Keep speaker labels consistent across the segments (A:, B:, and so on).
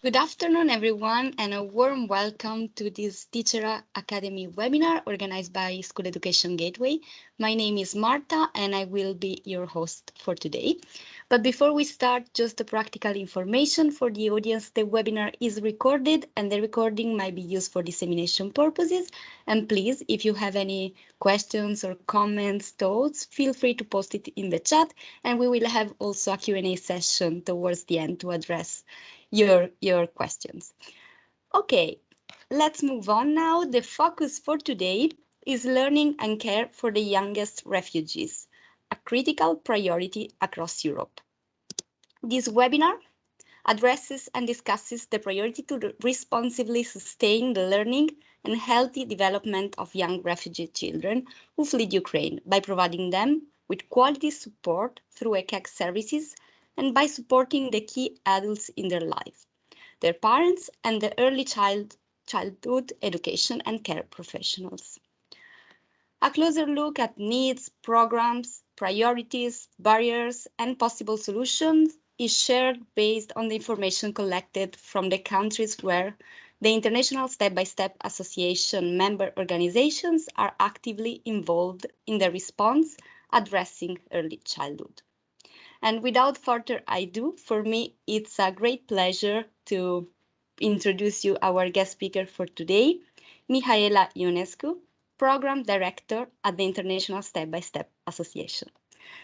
A: Good afternoon, everyone, and a warm welcome to this Teacher Academy webinar organized by School Education Gateway. My name is Marta, and I will be your host for today. But before we start, just a practical information for the audience. The webinar is recorded, and the recording might be used for dissemination purposes. And please, if you have any questions or comments, thoughts, feel free to post it in the chat, and we will have also a Q&A session towards the end to address your, your questions. Okay, let's move on now. The focus for today is learning and care for the youngest refugees, a critical priority across Europe. This webinar addresses and discusses the priority to responsibly sustain the learning and healthy development of young refugee children who fled Ukraine by providing them with quality support through ECEC services and by supporting the key adults in their life, their parents and the early child, childhood education and care professionals. A closer look at needs, programs, priorities, barriers, and possible solutions is shared based on the information collected from the countries where the International Step-by-Step -Step Association member organizations are actively involved in the response addressing early childhood. And without further ado, for me, it's a great pleasure to introduce you our guest speaker for today, Mihaela Ionescu, Program Director at the International Step-by-Step -Step Association.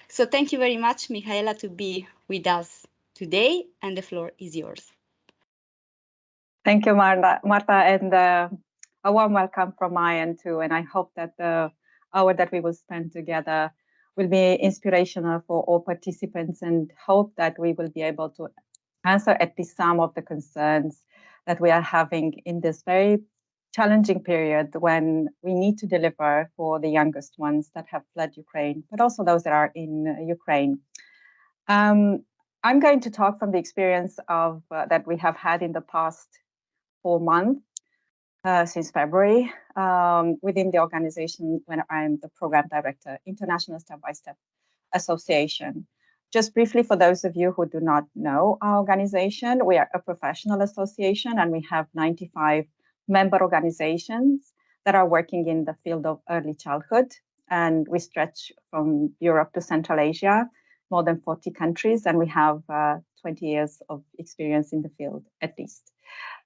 A: So thank you very much, Mihaela, to be with us today, and the floor is yours.
B: Thank you, Marta, Marta and uh, a warm welcome from my end too. And I hope that the hour that we will spend together will be inspirational for all participants and hope that we will be able to answer at least some of the concerns that we are having in this very challenging period when we need to deliver for the youngest ones that have fled Ukraine, but also those that are in Ukraine. Um, I'm going to talk from the experience of uh, that we have had in the past four months uh, since February um, within the organization when I'm the program director, International Step-by-Step Association. Just briefly, for those of you who do not know our organization, we are a professional association and we have 95 member organizations that are working in the field of early childhood. And we stretch from Europe to Central Asia, more than 40 countries, and we have uh, 20 years of experience in the field at least.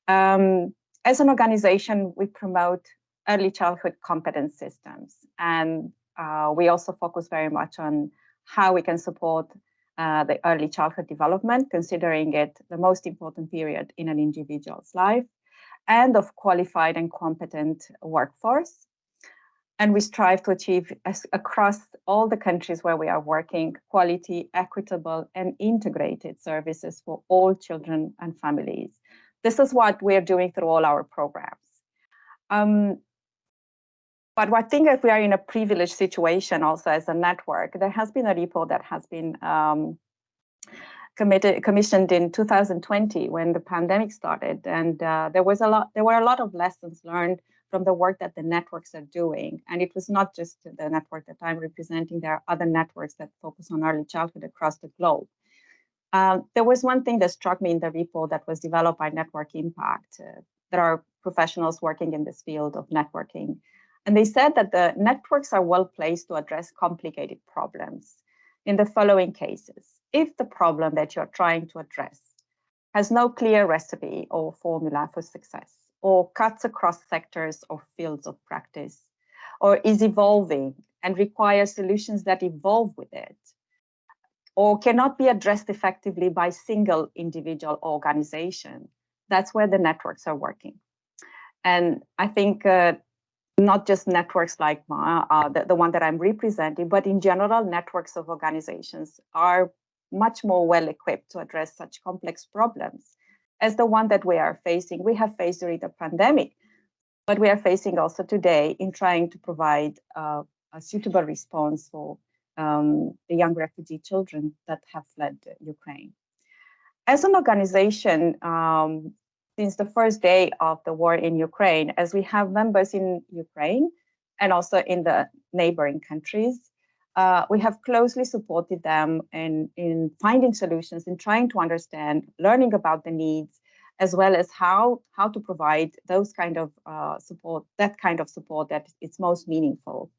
B: Um, as an organization, we promote early childhood competence systems. And uh, we also focus very much on how we can support uh, the early childhood development, considering it the most important period in an individual's life, and of qualified and competent workforce. And we strive to achieve as, across all the countries where we are working quality, equitable, and integrated services for all children and families this is what we're doing through all our programs. Um, but I think that we are in a privileged situation also as a network, there has been a report that has been um, commissioned in 2020 when the pandemic started. And uh, there was a lot, there were a lot of lessons learned from the work that the networks are doing. And it was not just the network that I'm representing, there are other networks that focus on early childhood across the globe. Um, there was one thing that struck me in the report that was developed by Network Impact. Uh, there are professionals working in this field of networking. And they said that the networks are well placed to address complicated problems in the following cases. If the problem that you're trying to address has no clear recipe or formula for success, or cuts across sectors or fields of practice, or is evolving and requires solutions that evolve with it, or cannot be addressed effectively by single individual organization. That's where the networks are working. And I think uh, not just networks like my, uh, the, the one that I'm representing, but in general, networks of organizations are much more well equipped to address such complex problems as the one that we are facing. We have faced during the pandemic, but we are facing also today in trying to provide uh, a suitable response for um, the young refugee children that have fled Ukraine. As an organization, um, since the first day of the war in Ukraine, as we have members in Ukraine and also in the neighboring countries, uh, we have closely supported them in, in finding solutions, in trying to understand, learning about the needs, as well as how, how to provide those kind of uh, support, that kind of support that is most meaningful.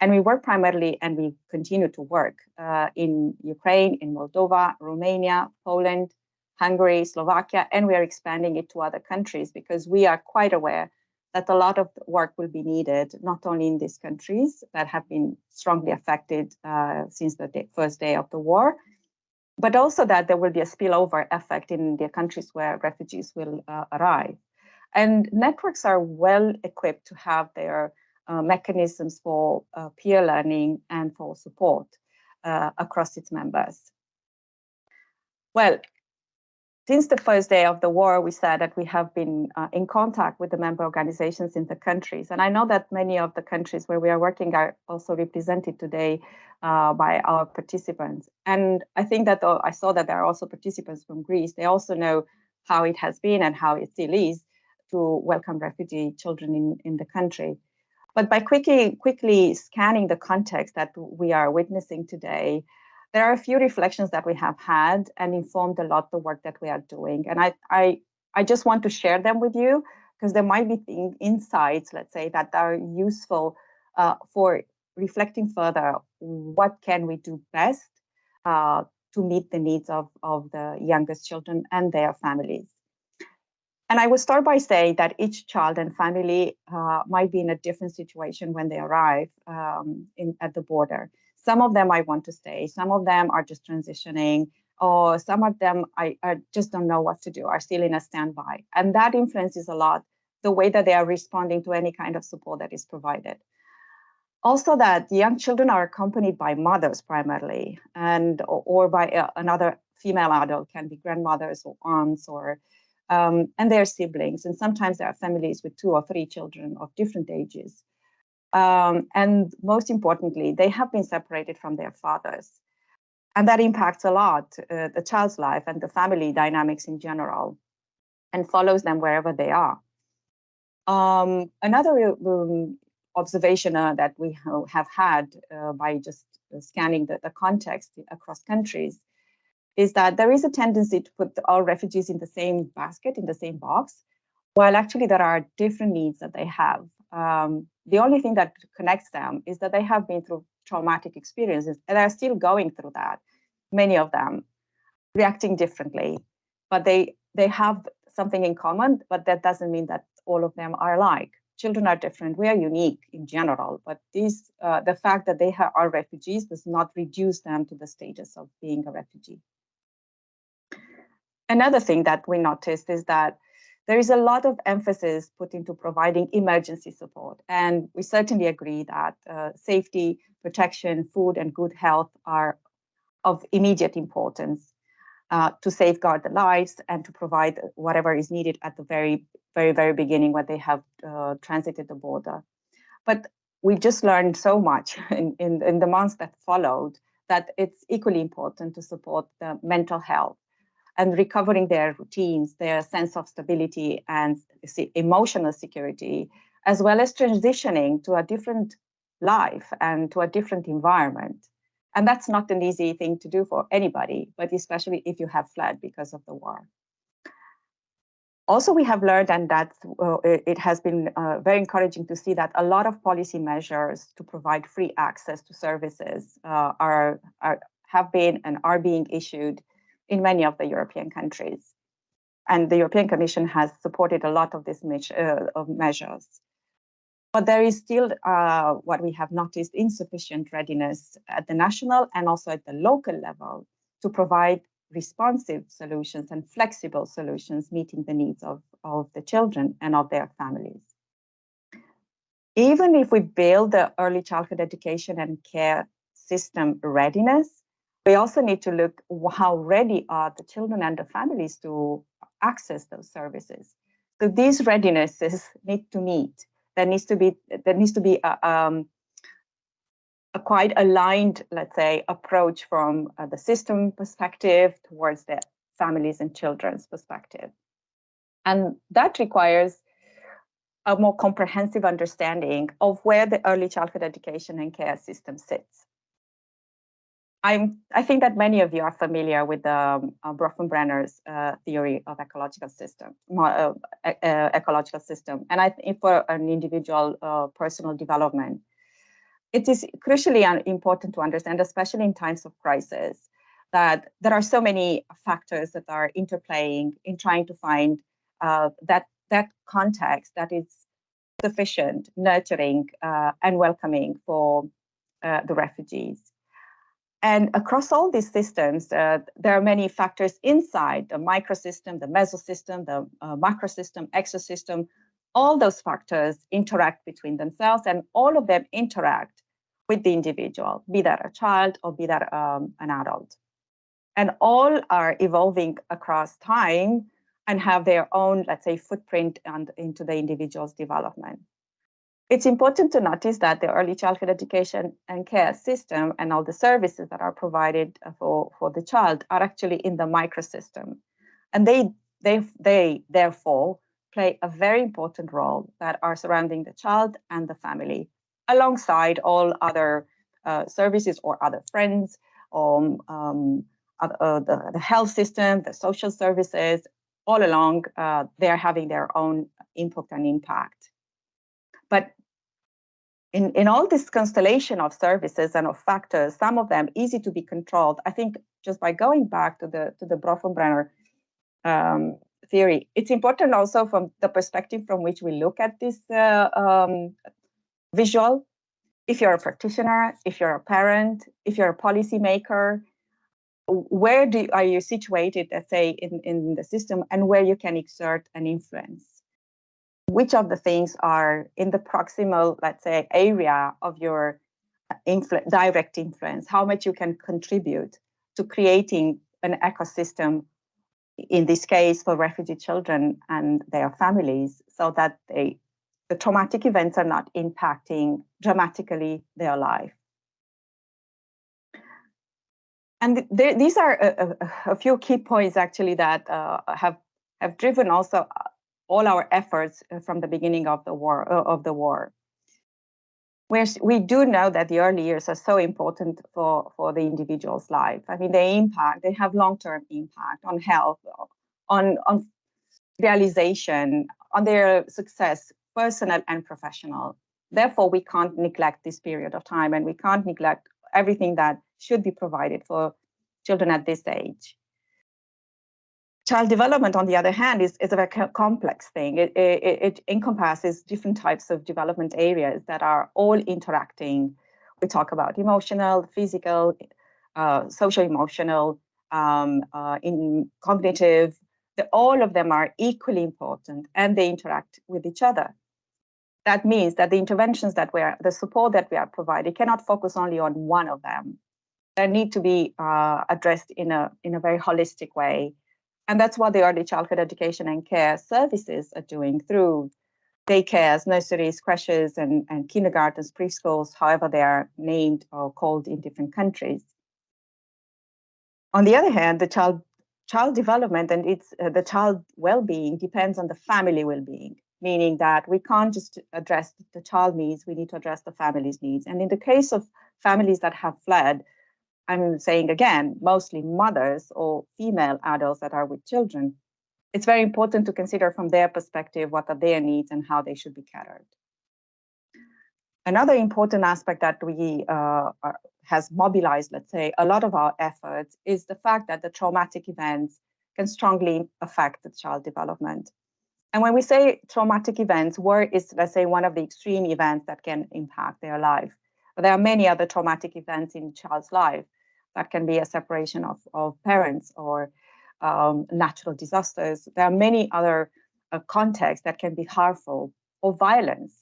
B: And we work primarily, and we continue to work uh, in Ukraine, in Moldova, Romania, Poland, Hungary, Slovakia, and we are expanding it to other countries because we are quite aware that a lot of work will be needed, not only in these countries that have been strongly affected uh, since the day, first day of the war, but also that there will be a spillover effect in the countries where refugees will uh, arrive. And networks are well equipped to have their uh, mechanisms for uh, peer learning and for support uh, across its members. Well, since the first day of the war, we said that we have been uh, in contact with the member organizations in the countries. And I know that many of the countries where we are working are also represented today uh, by our participants. And I think that I saw that there are also participants from Greece. They also know how it has been and how it still is to welcome refugee children in, in the country. But by quickly, quickly scanning the context that we are witnessing today, there are a few reflections that we have had and informed a lot the work that we are doing. And I, I, I just want to share them with you because there might be insights, let's say, that are useful uh, for reflecting further what can we do best uh, to meet the needs of, of the youngest children and their families. And I will start by saying that each child and family uh, might be in a different situation when they arrive um, in, at the border. Some of them I want to stay, some of them are just transitioning, or some of them I, I just don't know what to do, are still in a standby. And that influences a lot the way that they are responding to any kind of support that is provided. Also that young children are accompanied by mothers primarily, and or, or by uh, another female adult, can be grandmothers or aunts or um, and their siblings. And sometimes there are families with two or three children of different ages. Um, and most importantly, they have been separated from their fathers. And that impacts a lot uh, the child's life and the family dynamics in general and follows them wherever they are. Um, another um, observation uh, that we have had uh, by just scanning the, the, context across countries is that there is a tendency to put all refugees in the same basket, in the same box, while actually there are different needs that they have. Um, the only thing that connects them is that they have been through traumatic experiences and are still going through that, many of them reacting differently, but they, they have something in common, but that doesn't mean that all of them are alike. Children are different. We are unique in general, but these, uh, the fact that they are refugees does not reduce them to the status of being a refugee. Another thing that we noticed is that there is a lot of emphasis put into providing emergency support. And we certainly agree that uh, safety, protection, food, and good health are of immediate importance uh, to safeguard the lives and to provide whatever is needed at the very, very, very beginning when they have uh, transited the border. But we've just learned so much in, in, in the months that followed that it's equally important to support the mental health and recovering their routines, their sense of stability and emotional security, as well as transitioning to a different life and to a different environment. And that's not an easy thing to do for anybody, but especially if you have fled because of the war. Also, we have learned, and that uh, it has been uh, very encouraging to see that a lot of policy measures to provide free access to services uh, are, are have been and are being issued in many of the European countries. And the European Commission has supported a lot of these uh, of measures. But there is still uh, what we have noticed insufficient readiness at the national and also at the local level to provide responsive solutions and flexible solutions meeting the needs of, of the children and of their families. Even if we build the early childhood education and care system readiness, we also need to look how ready are the children and the families to access those services. So these readinesses need to meet. There needs to be there needs to be a, um, a quite aligned, let's say, approach from uh, the system perspective towards the families and children's perspective. And that requires a more comprehensive understanding of where the early childhood education and care system sits I'm, I think that many of you are familiar with the um, uh, uh, theory of ecological system, uh, ecological system. And I think for an individual uh, personal development, it is crucially important to understand, especially in times of crisis, that there are so many factors that are interplaying in trying to find uh, that that context that is sufficient, nurturing, uh, and welcoming for the refugees. And across all these systems, uh, there are many factors inside the microsystem, the mesosystem, the uh, macrosystem, exosystem. All those factors interact between themselves and all of them interact with the individual, be that a child or be that um, an adult. And all are evolving across time and have their own, let's say, footprint and into the individual's development. It's important to notice that the early childhood education and care system and all the services that are provided uh, for, for the child are actually in the microsystem. And they, they, they therefore play a very important role that are surrounding the child and the family, alongside all other uh, services or other friends, um, um, uh, the, the health system, the social services, all along, uh, they're having their own input and impact. In, in all this constellation of services and of factors, some of them easy to be controlled. I think just by going back to the to the Bronfenbrenner um, theory, it's important also from the perspective from which we look at this uh, um, visual. If you're a practitioner, if you're a parent, if you're a policymaker, where do are you situated, let's say, in, in the system and where you can exert an influence? Which of the things are in the proximal, let's say, area of your influ direct influence, how much you can contribute to creating an ecosystem, in this case for refugee children and their families, so that they, the traumatic events are not impacting dramatically their life. And th these are a, a, a, few key points actually that uh, have have driven also all our efforts uh, from the beginning of the war uh, of the war. We're, we do know that the early years are so important for, for the individual's life. I mean, they impact, they have long-term impact on health, on, on realization, on their success, personal and professional. Therefore, we can't neglect this period of time and we can't neglect everything that should be provided for children at this age. Child development, on the other hand, is, is a very complex thing. It, it, it encompasses different types of development areas that are all interacting. We talk about emotional, physical, uh, social emotional, um, uh, in cognitive, the, all of them are equally important and they interact with each other. That means that the interventions that we are, the support that we are providing cannot focus only on one of them. They need to be uh, addressed in a, in a very holistic way and that's what the early childhood education and care services are doing through daycares, nurseries, creches, and, and kindergartens, preschools, however they are named or called in different countries. On the other hand, the child child development and its uh, the child well-being depends on the family well-being, meaning that we can't just address the child needs, we need to address the family's needs. And in the case of families that have fled, I'm saying again, mostly mothers or female adults that are with children, it's very important to consider from their perspective what are their needs and how they should be catered. Another important aspect that we uh, are, has mobilized, let's say, a lot of our efforts is the fact that the traumatic events can strongly affect the child development. And when we say traumatic events, war is, let's say, one of the extreme events that can impact their life. But there are many other traumatic events in child's life. That can be a separation of, of parents or um, natural disasters. There are many other uh, contexts that can be harmful or violence.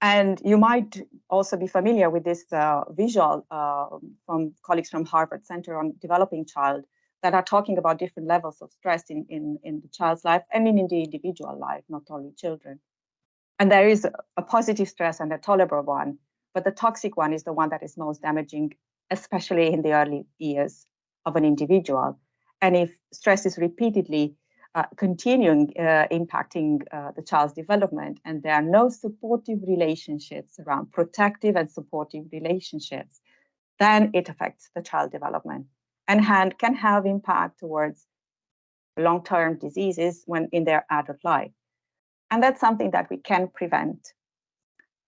B: And you might also be familiar with this uh, visual uh, from colleagues from Harvard Center on Developing Child that are talking about different levels of stress in, in, in the child's life and in the individual life, not only children. And there is a positive stress and a tolerable one, but the toxic one is the one that is most damaging especially in the early years of an individual. And if stress is repeatedly uh, continuing uh, impacting uh, the child's development and there are no supportive relationships around protective and supportive relationships, then it affects the child development and can have impact towards long-term diseases when in their adult life. And that's something that we can prevent.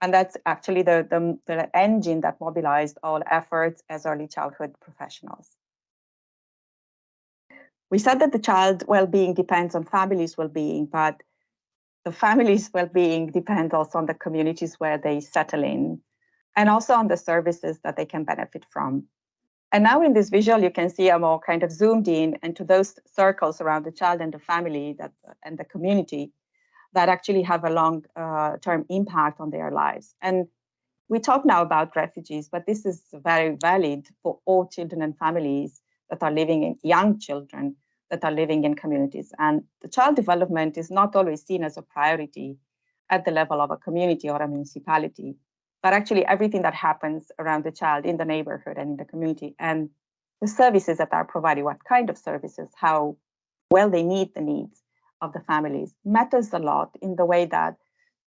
B: And that's actually the, the, the engine that mobilized all efforts as early childhood professionals. We said that the child well-being depends on families' well-being, but the families' well-being depends also on the communities where they settle in and also on the services that they can benefit from. And now in this visual, you can see a more kind of zoomed in into those circles around the child and the family that and the community that actually have a long-term uh, impact on their lives. And we talk now about refugees, but this is very valid for all children and families that are living in young children that are living in communities. And the child development is not always seen as a priority at the level of a community or a municipality, but actually everything that happens around the child in the neighborhood and in the community and the services that are provided, what kind of services, how well they meet the needs of the families matters a lot in the way that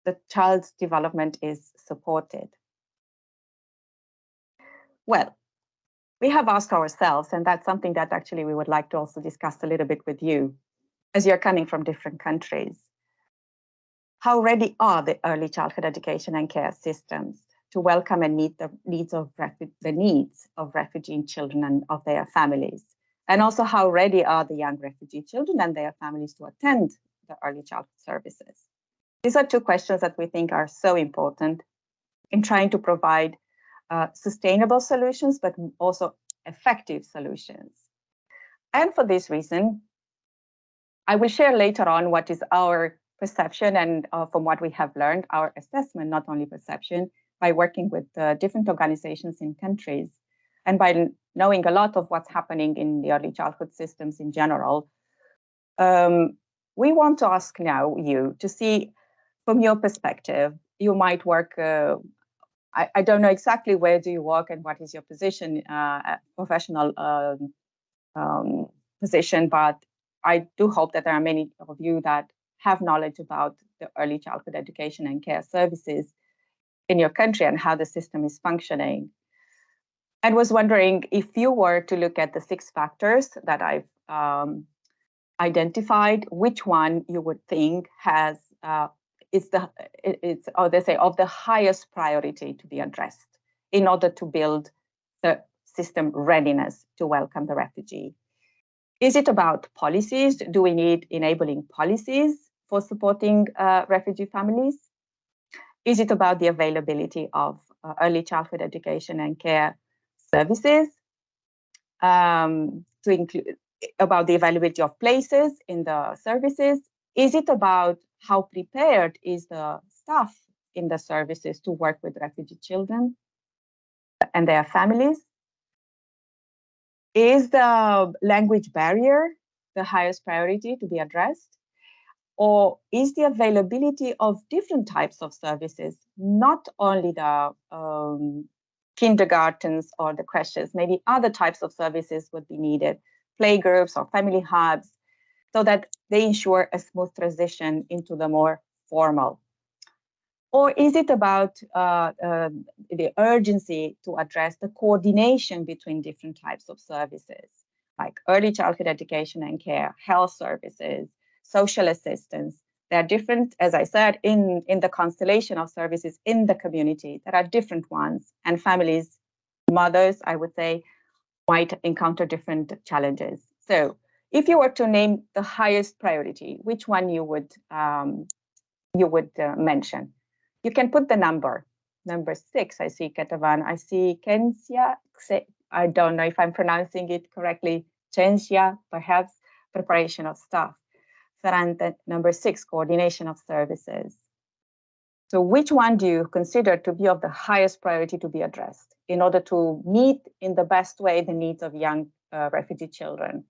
B: the child's development is supported. Well, we have asked ourselves, and that's something that actually we would like to also discuss a little bit with you, as you're coming from different countries. How ready are the early childhood education and care systems to welcome and meet the needs of the needs of refugee children and of their families? And also how ready are the young refugee children and their families to attend the early childhood services? These are two questions that we think are so important in trying to provide uh, sustainable solutions, but also effective solutions. And for this reason, I will share later on what is our perception and uh, from what we have learned, our assessment, not only perception, by working with uh, different organizations in countries and by knowing a lot of what's happening in the early childhood systems in general. Um, we want to ask now you to see from your perspective, you might work uh, I, I don't know exactly where do you work and what is your position, uh, professional um, um, position, but I do hope that there are many of you that have knowledge about the early childhood education and care services in your country and how the system is functioning. And was wondering if you were to look at the six factors that I've um, identified, which one you would think has uh, is the it's or they say of the highest priority to be addressed in order to build the system readiness to welcome the refugee. Is it about policies? Do we need enabling policies for supporting uh, refugee families? Is it about the availability of uh, early childhood education and care services? Um, to include about the availability of places in the services? Is it about how prepared is the staff in the services to work with refugee children and their families? Is the language barrier the highest priority to be addressed? Or is the availability of different types of services, not only the um, kindergartens or the creches, maybe other types of services would be needed, playgroups or family hubs, so that they ensure a smooth transition into the more formal? Or is it about uh, uh, the urgency to address the coordination between different types of services, like early childhood education and care, health services, social assistance? There are different, as I said, in, in the constellation of services in the community, there are different ones, and families, mothers, I would say, might encounter different challenges. So if you were to name the highest priority, which one you would um, you would uh, mention? You can put the number. Number six, I see Ketavan. I see Kensia. I don't know if I'm pronouncing it correctly. Chensia, perhaps preparation of staff. Ferrante, number six, coordination of services. So which one do you consider to be of the highest priority to be addressed in order to meet in the best way the needs of young uh, refugee children?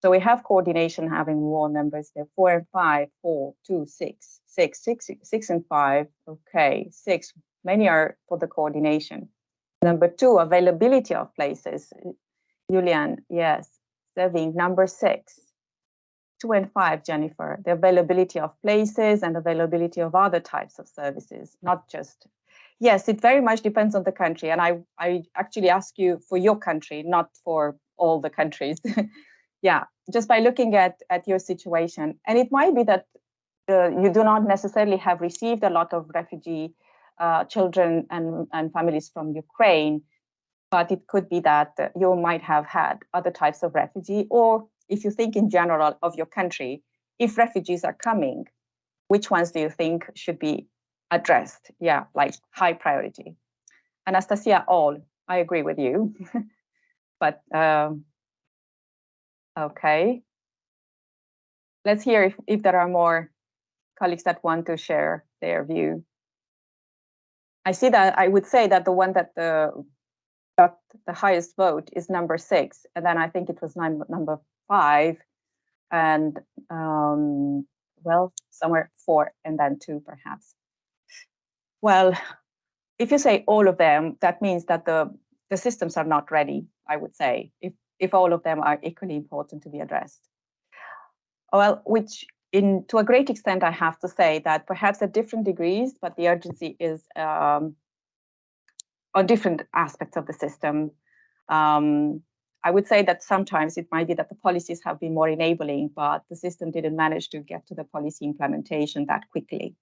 B: So we have coordination having wall numbers there, four and five, four, two, six, six, six, six and five. Okay, six, many are for the coordination. Number two, availability of places. Julian, yes, serving number six. Two and five, Jennifer, the availability of places and availability of other types of services, not just Yes, it very much depends on the country. And I, I actually ask you for your country, not for all the countries. yeah, just by looking at, at your situation. And it might be that uh, you do not necessarily have received a lot of refugee uh, children and, and families from Ukraine, but it could be that you might have had other types of refugee, or if you think in general of your country, if refugees are coming, which ones do you think should be addressed? Yeah, like high priority. Anastasia, all, I agree with you. but um, okay. Let's hear if, if there are more colleagues that want to share their view. I see that I would say that the one that the got the highest vote is number six, and then I think it was nine, number five, and um, well, somewhere four, and then two perhaps. Well, if you say all of them, that means that the the systems are not ready. I would say if if all of them are equally important to be addressed. Well, which in to a great extent, I have to say that perhaps at different degrees, but the urgency is um, on different aspects of the system. Um, I would say that sometimes it might be that the policies have been more enabling, but the system didn't manage to get to the policy implementation that quickly.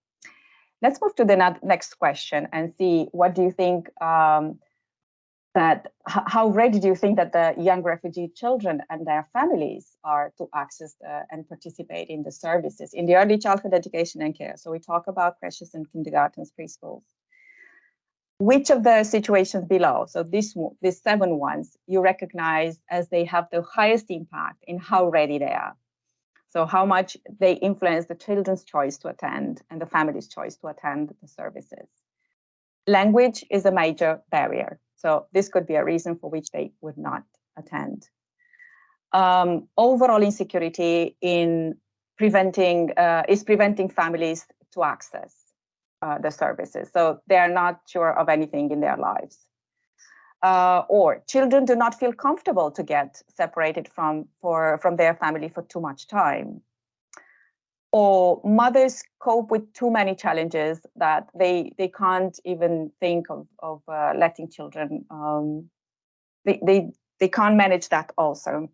B: Let's move to the next question and see what do you think um, that how ready do you think that the young refugee children and their families are to access the, and participate in the services in the early childhood education and care? So we talk about creches and kindergartens, preschools. Which of the situations below, so this, these seven ones, you recognize as they have the highest impact in how ready they are? So how much they influence the children's choice to attend and the family's choice to attend the services. Language is a major barrier. So this could be a reason for which they would not attend. Um, overall insecurity in preventing uh, is preventing families to access uh, the services. So they are not sure of anything in their lives. Uh, or children do not feel comfortable to get separated from for from their family for too much time or mothers cope with too many challenges that they they can't even think of of uh, letting children um, they, they they can't manage that also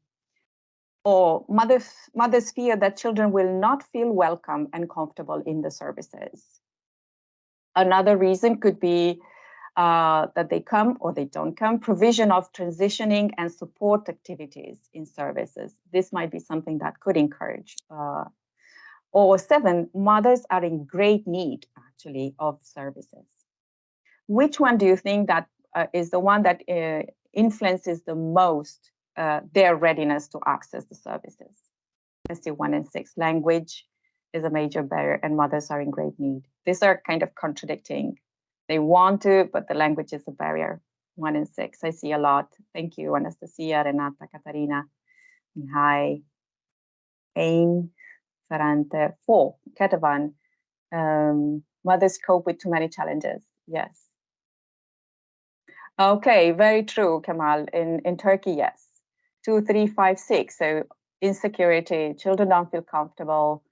B: or mothers mothers fear that children will not feel welcome and comfortable in the services another reason could be uh, that they come or they don't come, provision of transitioning and support activities in services. This might be something that could encourage uh, or seven, mothers are in great need actually of services. Which one do you think that uh, is the one that uh, influences the most uh, their readiness to access the services? Let's see, one and six. Language is a major barrier and mothers are in great need. These are kind of contradicting. They want to, but the language is a barrier. One in six, I see a lot. Thank you, Anastasia, Renata, Katarina, Hi, Aim, Ferrante. Four, Ketavan. Um, mothers cope with too many challenges. Yes. Okay, very true, Kamal. In, in Turkey, yes. Two, three, five, six. So insecurity, children don't feel comfortable.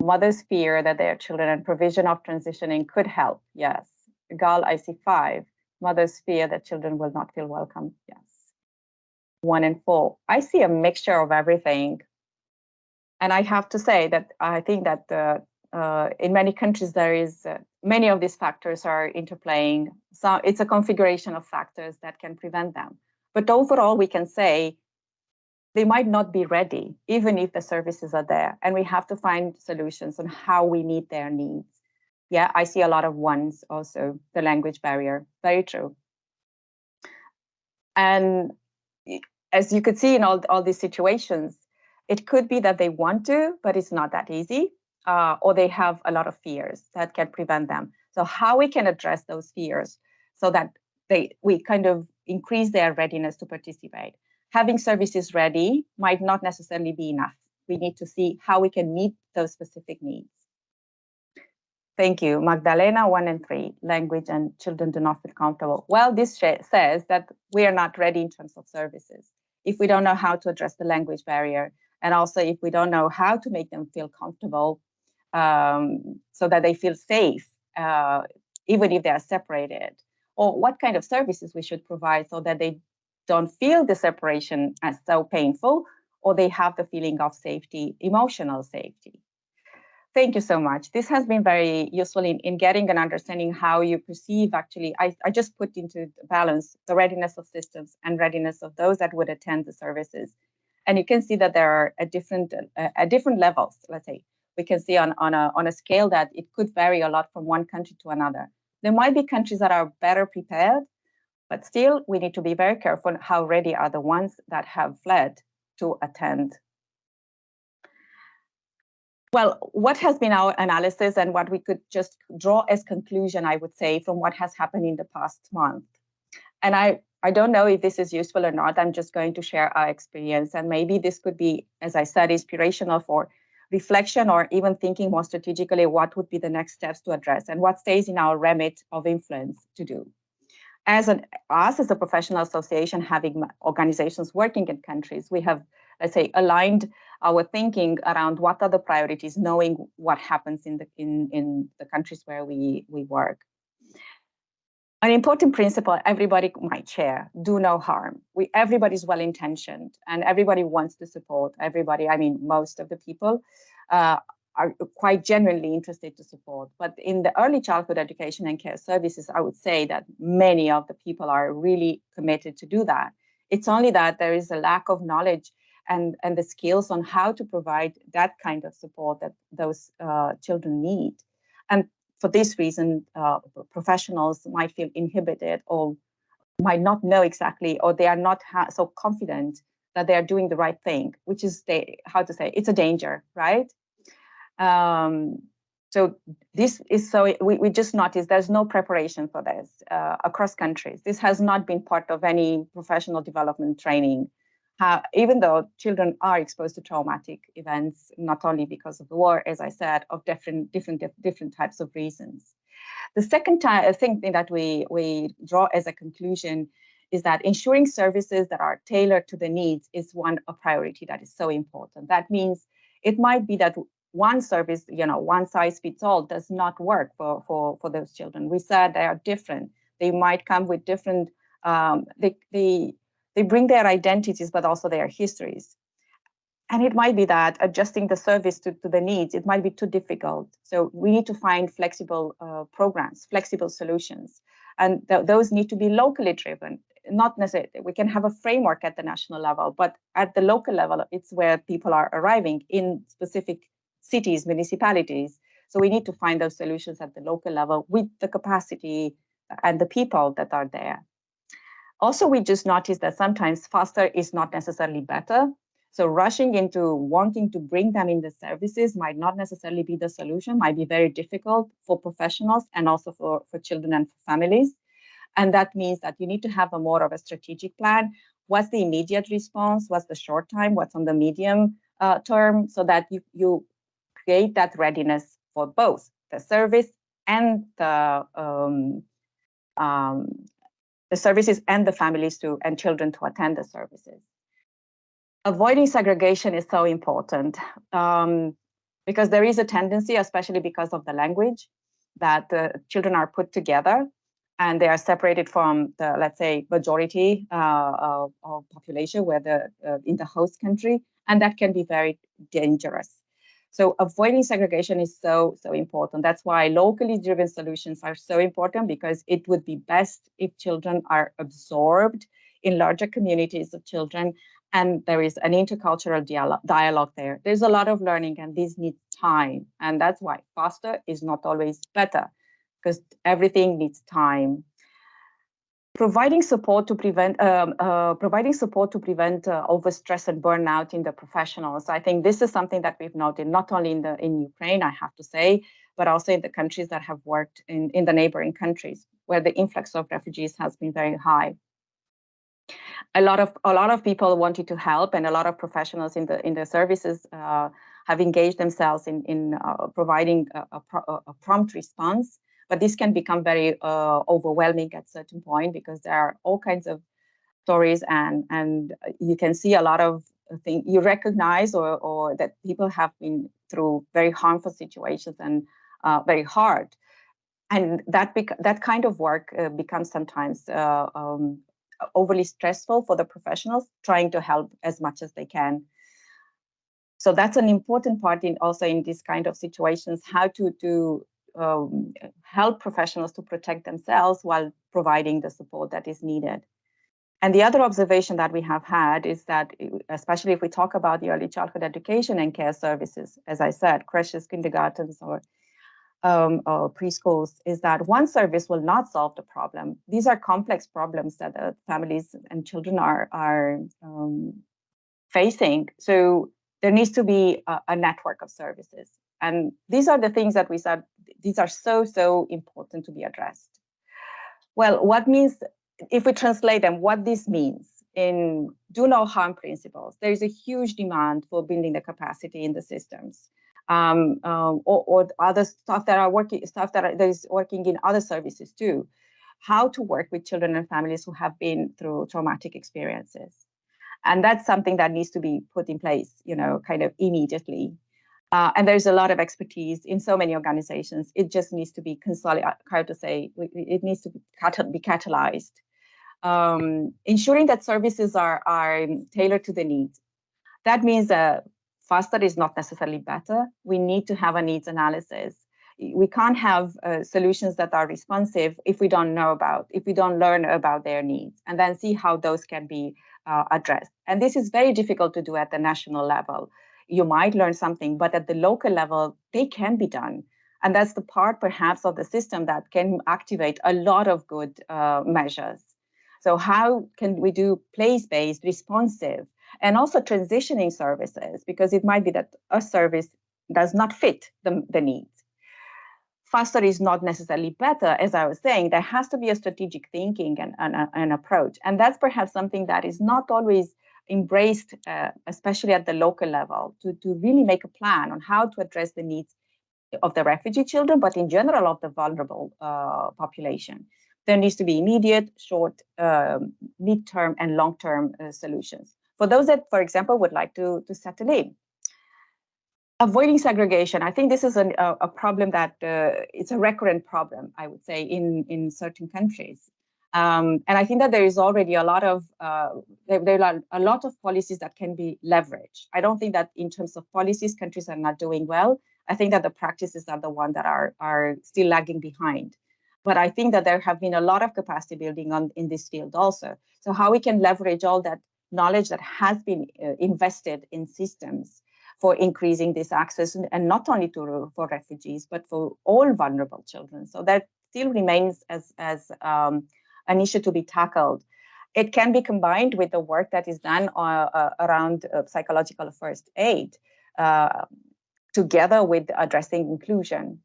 B: Mothers fear that their children and provision of transitioning could help. Yes. Gal, I see five. Mothers fear that children will not feel welcome. Yes. One and four. I see a mixture of everything and I have to say that I think that uh, uh, in many countries there is uh, many of these factors are interplaying. So it's a configuration of factors that can prevent them. But overall, we can say they might not be ready, even if the services are there. And we have to find solutions on how we meet their needs. Yeah, I see a lot of ones also, the language barrier, very true. And as you could see in all, all these situations, it could be that they want to, but it's not that easy, uh, or they have a lot of fears that can prevent them. So how we can address those fears so that they we kind of increase their readiness to participate. Having services ready might not necessarily be enough. We need to see how we can meet those specific needs. Thank you. Magdalena, one and three, language and children do not feel comfortable. Well, this says that we are not ready in terms of services. If we don't know how to address the language barrier, and also if we don't know how to make them feel comfortable um, so that they feel safe uh, even if they are separated, or what kind of services we should provide so that they don't feel the separation as so painful, or they have the feeling of safety, emotional safety. Thank you so much. This has been very useful in, in getting an understanding how you perceive actually, I, I just put into balance the readiness of systems and readiness of those that would attend the services. And you can see that there are at different, uh, at different levels, let's say. We can see on, on, a, on a scale that it could vary a lot from one country to another. There might be countries that are better prepared, but still we need to be very careful how ready are the ones that have fled to attend well, what has been our analysis and what we could just draw as conclusion, I would say, from what has happened in the past month. And I, I don't know if this is useful or not. I'm just going to share our experience. And maybe this could be, as I said, inspirational for reflection or even thinking more strategically what would be the next steps to address and what stays in our remit of influence to do. As an us as a professional association having organizations working in countries, we have, let's say, aligned our thinking around what are the priorities, knowing what happens in the in, in the countries where we, we work. An important principle everybody might share, do no harm. We everybody's well-intentioned and everybody wants to support. Everybody, I mean, most of the people uh, are quite genuinely interested to support. But in the early childhood education and care services, I would say that many of the people are really committed to do that. It's only that there is a lack of knowledge and, and the skills on how to provide that kind of support that those uh, children need. And for this reason, uh, professionals might feel inhibited or might not know exactly, or they are not so confident that they are doing the right thing, which is the, how to say, it's a danger, right? Um, so this is so we, we just noticed there's no preparation for this uh, across countries. This has not been part of any professional development training how, even though children are exposed to traumatic events, not only because of the war, as I said, of different different different types of reasons. The second uh, thing that we we draw as a conclusion is that ensuring services that are tailored to the needs is one a priority that is so important. That means it might be that one service, you know, one size fits all does not work for for for those children. We said they are different. They might come with different um, they, they they bring their identities, but also their histories. And it might be that adjusting the service to, to the needs, it might be too difficult. So we need to find flexible uh, programs, flexible solutions. And th those need to be locally driven, not necessarily, we can have a framework at the national level, but at the local level, it's where people are arriving in specific cities, municipalities. So we need to find those solutions at the local level with the capacity and the people that are there. Also, we just noticed that sometimes faster is not necessarily better. So rushing into wanting to bring them in the services might not necessarily be the solution, might be very difficult for professionals and also for, for children and for families. And that means that you need to have a more of a strategic plan. What's the immediate response? What's the short time? What's on the medium uh, term? So that you, you create that readiness for both the service and the um, um, the services and the families to and children to attend the services. Avoiding segregation is so important um, because there is a tendency, especially because of the language, that the children are put together and they are separated from the, let's say, majority uh, of, of, population where the uh, in the host country, and that can be very dangerous. So avoiding segregation is so, so important. That's why locally driven solutions are so important because it would be best if children are absorbed in larger communities of children and there is an intercultural dialogue, dialogue there. There's a lot of learning and this needs time. And that's why faster is not always better because everything needs time providing support to prevent um, uh, providing support to prevent uh, overstress and burnout in the professionals. I think this is something that we've noted not only in the in Ukraine, I have to say, but also in the countries that have worked in in the neighboring countries where the influx of refugees has been very high. A lot of a lot of people wanted to help, and a lot of professionals in the in the services uh, have engaged themselves in in uh, providing a, a, a prompt response but this can become very uh, overwhelming at certain point because there are all kinds of stories and and you can see a lot of things you recognize or or that people have been through very harmful situations and uh, very hard and that that kind of work uh, becomes sometimes uh, um, overly stressful for the professionals trying to help as much as they can. So that's an important part in also in these kind of situations, how to, to um, help professionals to protect themselves while providing the support that is needed. And the other observation that we have had is that, especially if we talk about the early childhood education and care services, as I said, creches, kindergartens, or, um, or preschools, is that one service will not solve the problem. These are complex problems that families and children are, are um, facing. So there needs to be a, a network of services. And these are the things that we said, these are so, so important to be addressed. Well, what means if we translate them, what this means in do no harm principles, there is a huge demand for building the capacity in the systems. Um, um, or, or, other stuff that are working, stuff that, are, that is working in other services too. How to work with children and families who have been through traumatic experiences, and that's something that needs to be put in place, you know, kind of immediately. Uh, and there's a lot of expertise in so many organizations. It just needs to be consolidated. Hard to say, it needs to be, be catalyzed um, ensuring that services are, are tailored to the needs. That means that faster is not necessarily better. We need to have a needs analysis. We can't have uh, solutions that are responsive if we don't know about, if we don't learn about their needs, and then see how those can be uh, addressed. And this is very difficult to do at the national level. You might learn something, but at the local level, they can be done. And that's the part perhaps of the system that can activate a lot of good uh, measures. So how can we do place-based, responsive, and also transitioning services? Because it might be that a service does not fit the, the needs. Faster is not necessarily better, as I was saying, there has to be a strategic thinking and an approach. And that's perhaps something that is not always embraced, uh, especially at the local level, to, to really make a plan on how to address the needs of the refugee children, but in general of the vulnerable uh, population there needs to be immediate, short, um, mid-term, and long-term uh, solutions. For those that, for example, would like to, to settle in. Avoiding segregation, I think this is an, a, a, problem that uh, it's a recurrent problem, I would say, in, in certain countries. Um, and I think that there is already a lot of uh, there, there, are a lot of policies that can be leveraged. I don't think that in terms of policies, countries are not doing well. I think that the practices are the one that are are still lagging behind. But I think that there have been a lot of capacity building on in this field also. So how we can leverage all that knowledge that has been uh, invested in systems for increasing this access and not only to for refugees but for all vulnerable children so that still remains as as um, an issue to be tackled it can be combined with the work that is done uh, uh, around uh, psychological first aid uh, together with addressing inclusion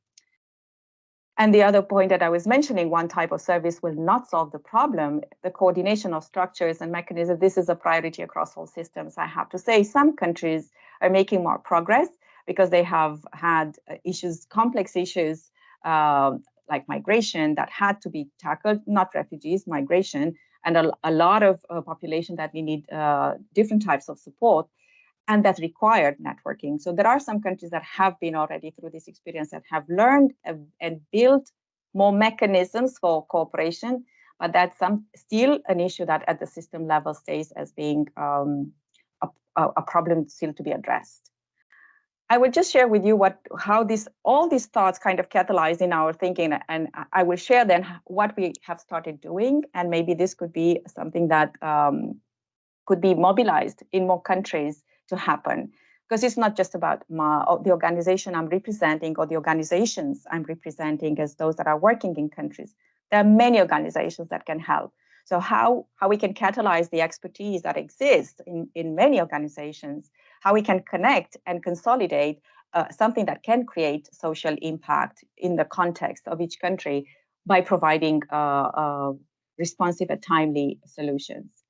B: and the other point that I was mentioning, one type of service will not solve the problem. The coordination of structures and mechanisms, this is a priority across all systems. I have to say some countries are making more progress because they have had issues, complex issues like migration that had to be tackled, not refugees, migration, and a, a lot of uh, population that we need uh, different types of support and that required networking. So there are some countries that have been already through this experience that have learned and built more mechanisms for cooperation, but that's some still an issue that at the system level stays as being um, a, a, problem still to be addressed. I will just share with you what how this all these thoughts kind of catalyze in our thinking, and I will share then what we have started doing, and maybe this could be something that um, could be mobilized in more countries to happen because it's not just about my, the organization I'm representing or the organizations I'm representing as those that are working in countries. There are many organizations that can help. So how, how we can catalyze the expertise that exists in, in many organizations, how we can connect and consolidate uh, something that can create social impact in the context of each country by providing uh, uh, responsive and timely solutions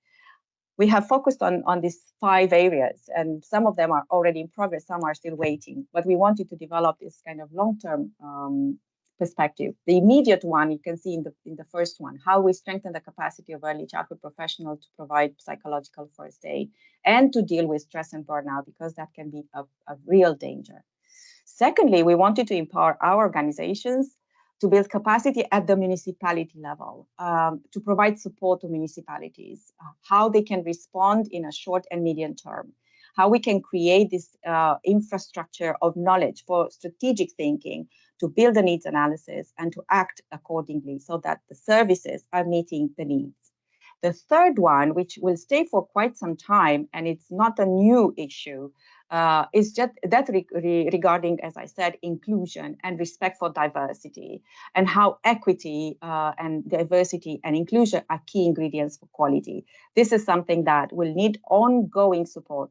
B: we have focused on, on these five areas, and some of them are already in progress, some are still waiting. But we wanted to develop this kind of long-term um, perspective. The immediate one you can see in the in the first one, how we strengthen the capacity of early childhood professionals to provide psychological first aid and to deal with stress and burnout, because that can be a, a real danger. Secondly, we wanted to empower our organizations to build capacity at the municipality level, um, to provide support to municipalities, uh, how they can respond in a short and medium term, how we can create this uh, infrastructure of knowledge for strategic thinking to build the needs analysis and to act accordingly so that the services are meeting the needs. The third one, which will stay for quite some time, and it's not a new issue, uh, is just that re re regarding, as I said, inclusion and respect for diversity and how equity uh, and diversity and inclusion are key ingredients for quality. This is something that will need ongoing support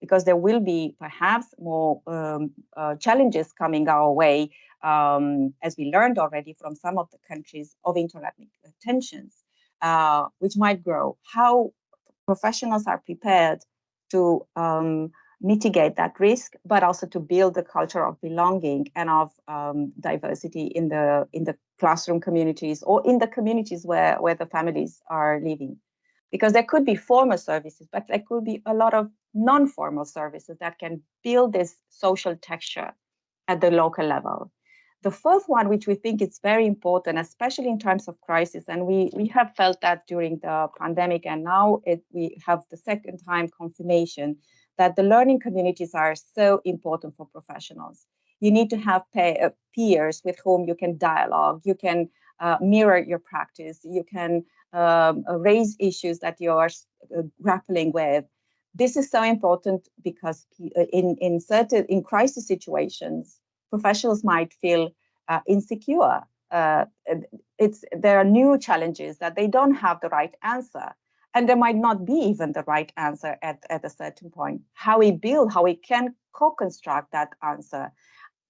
B: because there will be perhaps more um, uh, challenges coming our way, um, as we learned already from some of the countries of interethnic tensions, uh, which might grow. How professionals are prepared to um, mitigate that risk, but also to build the culture of belonging and of um, diversity in the in the classroom communities or in the communities where where the families are living, because there could be formal services, but there could be a lot of non-formal services that can build this social texture at the local level. The fourth one, which we think is very important, especially in times of crisis, and we, we have felt that during the pandemic, and now it, we have the second time confirmation that the learning communities are so important for professionals. You need to have pay, uh, peers with whom you can dialogue, you can uh, mirror your practice, you can um, uh, raise issues that you are uh, grappling with. This is so important because uh, in, in certain in crisis situations, professionals might feel uh, insecure. it's there are new challenges that they don't have the right answer and there might not be even the right answer at, at a certain point. How we build, how we can co-construct that answer,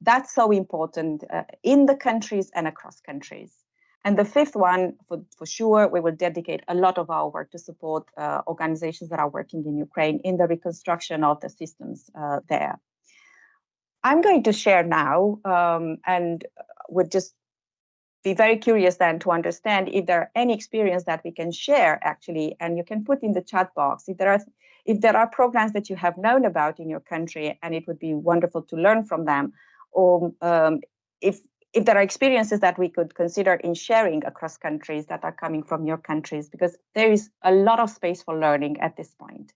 B: that's so important uh, in the countries and across countries. And the fifth one, for, for sure, we will dedicate a lot of our work to support uh, organizations that are working in Ukraine in the reconstruction of the systems uh, there. I'm going to share now um, and would just be very curious then to understand if there are any experience that we can share actually, and you can put in the chat box if there are if there are programs that you have known about in your country, and it would be wonderful to learn from them, or um, if if there are experiences that we could consider in sharing across countries that are coming from your countries, because there is a lot of space for learning at this point.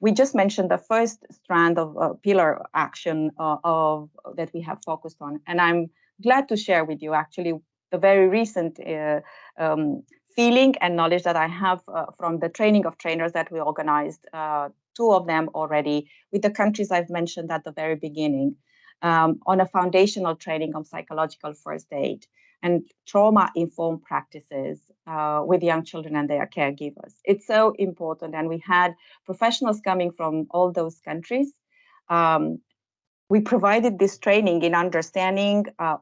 B: We just mentioned the first strand of uh, pillar action uh, of that we have focused on, and I'm glad to share with you actually the very recent uh, um, feeling and knowledge that I have uh, from the training of trainers that we organized, uh, two of them already, with the countries I've mentioned at the very beginning, um, on a foundational training on psychological first aid and trauma-informed practices uh, with young children and their caregivers. It's so important, and we had professionals coming from all those countries um, we provided this training in understanding uh,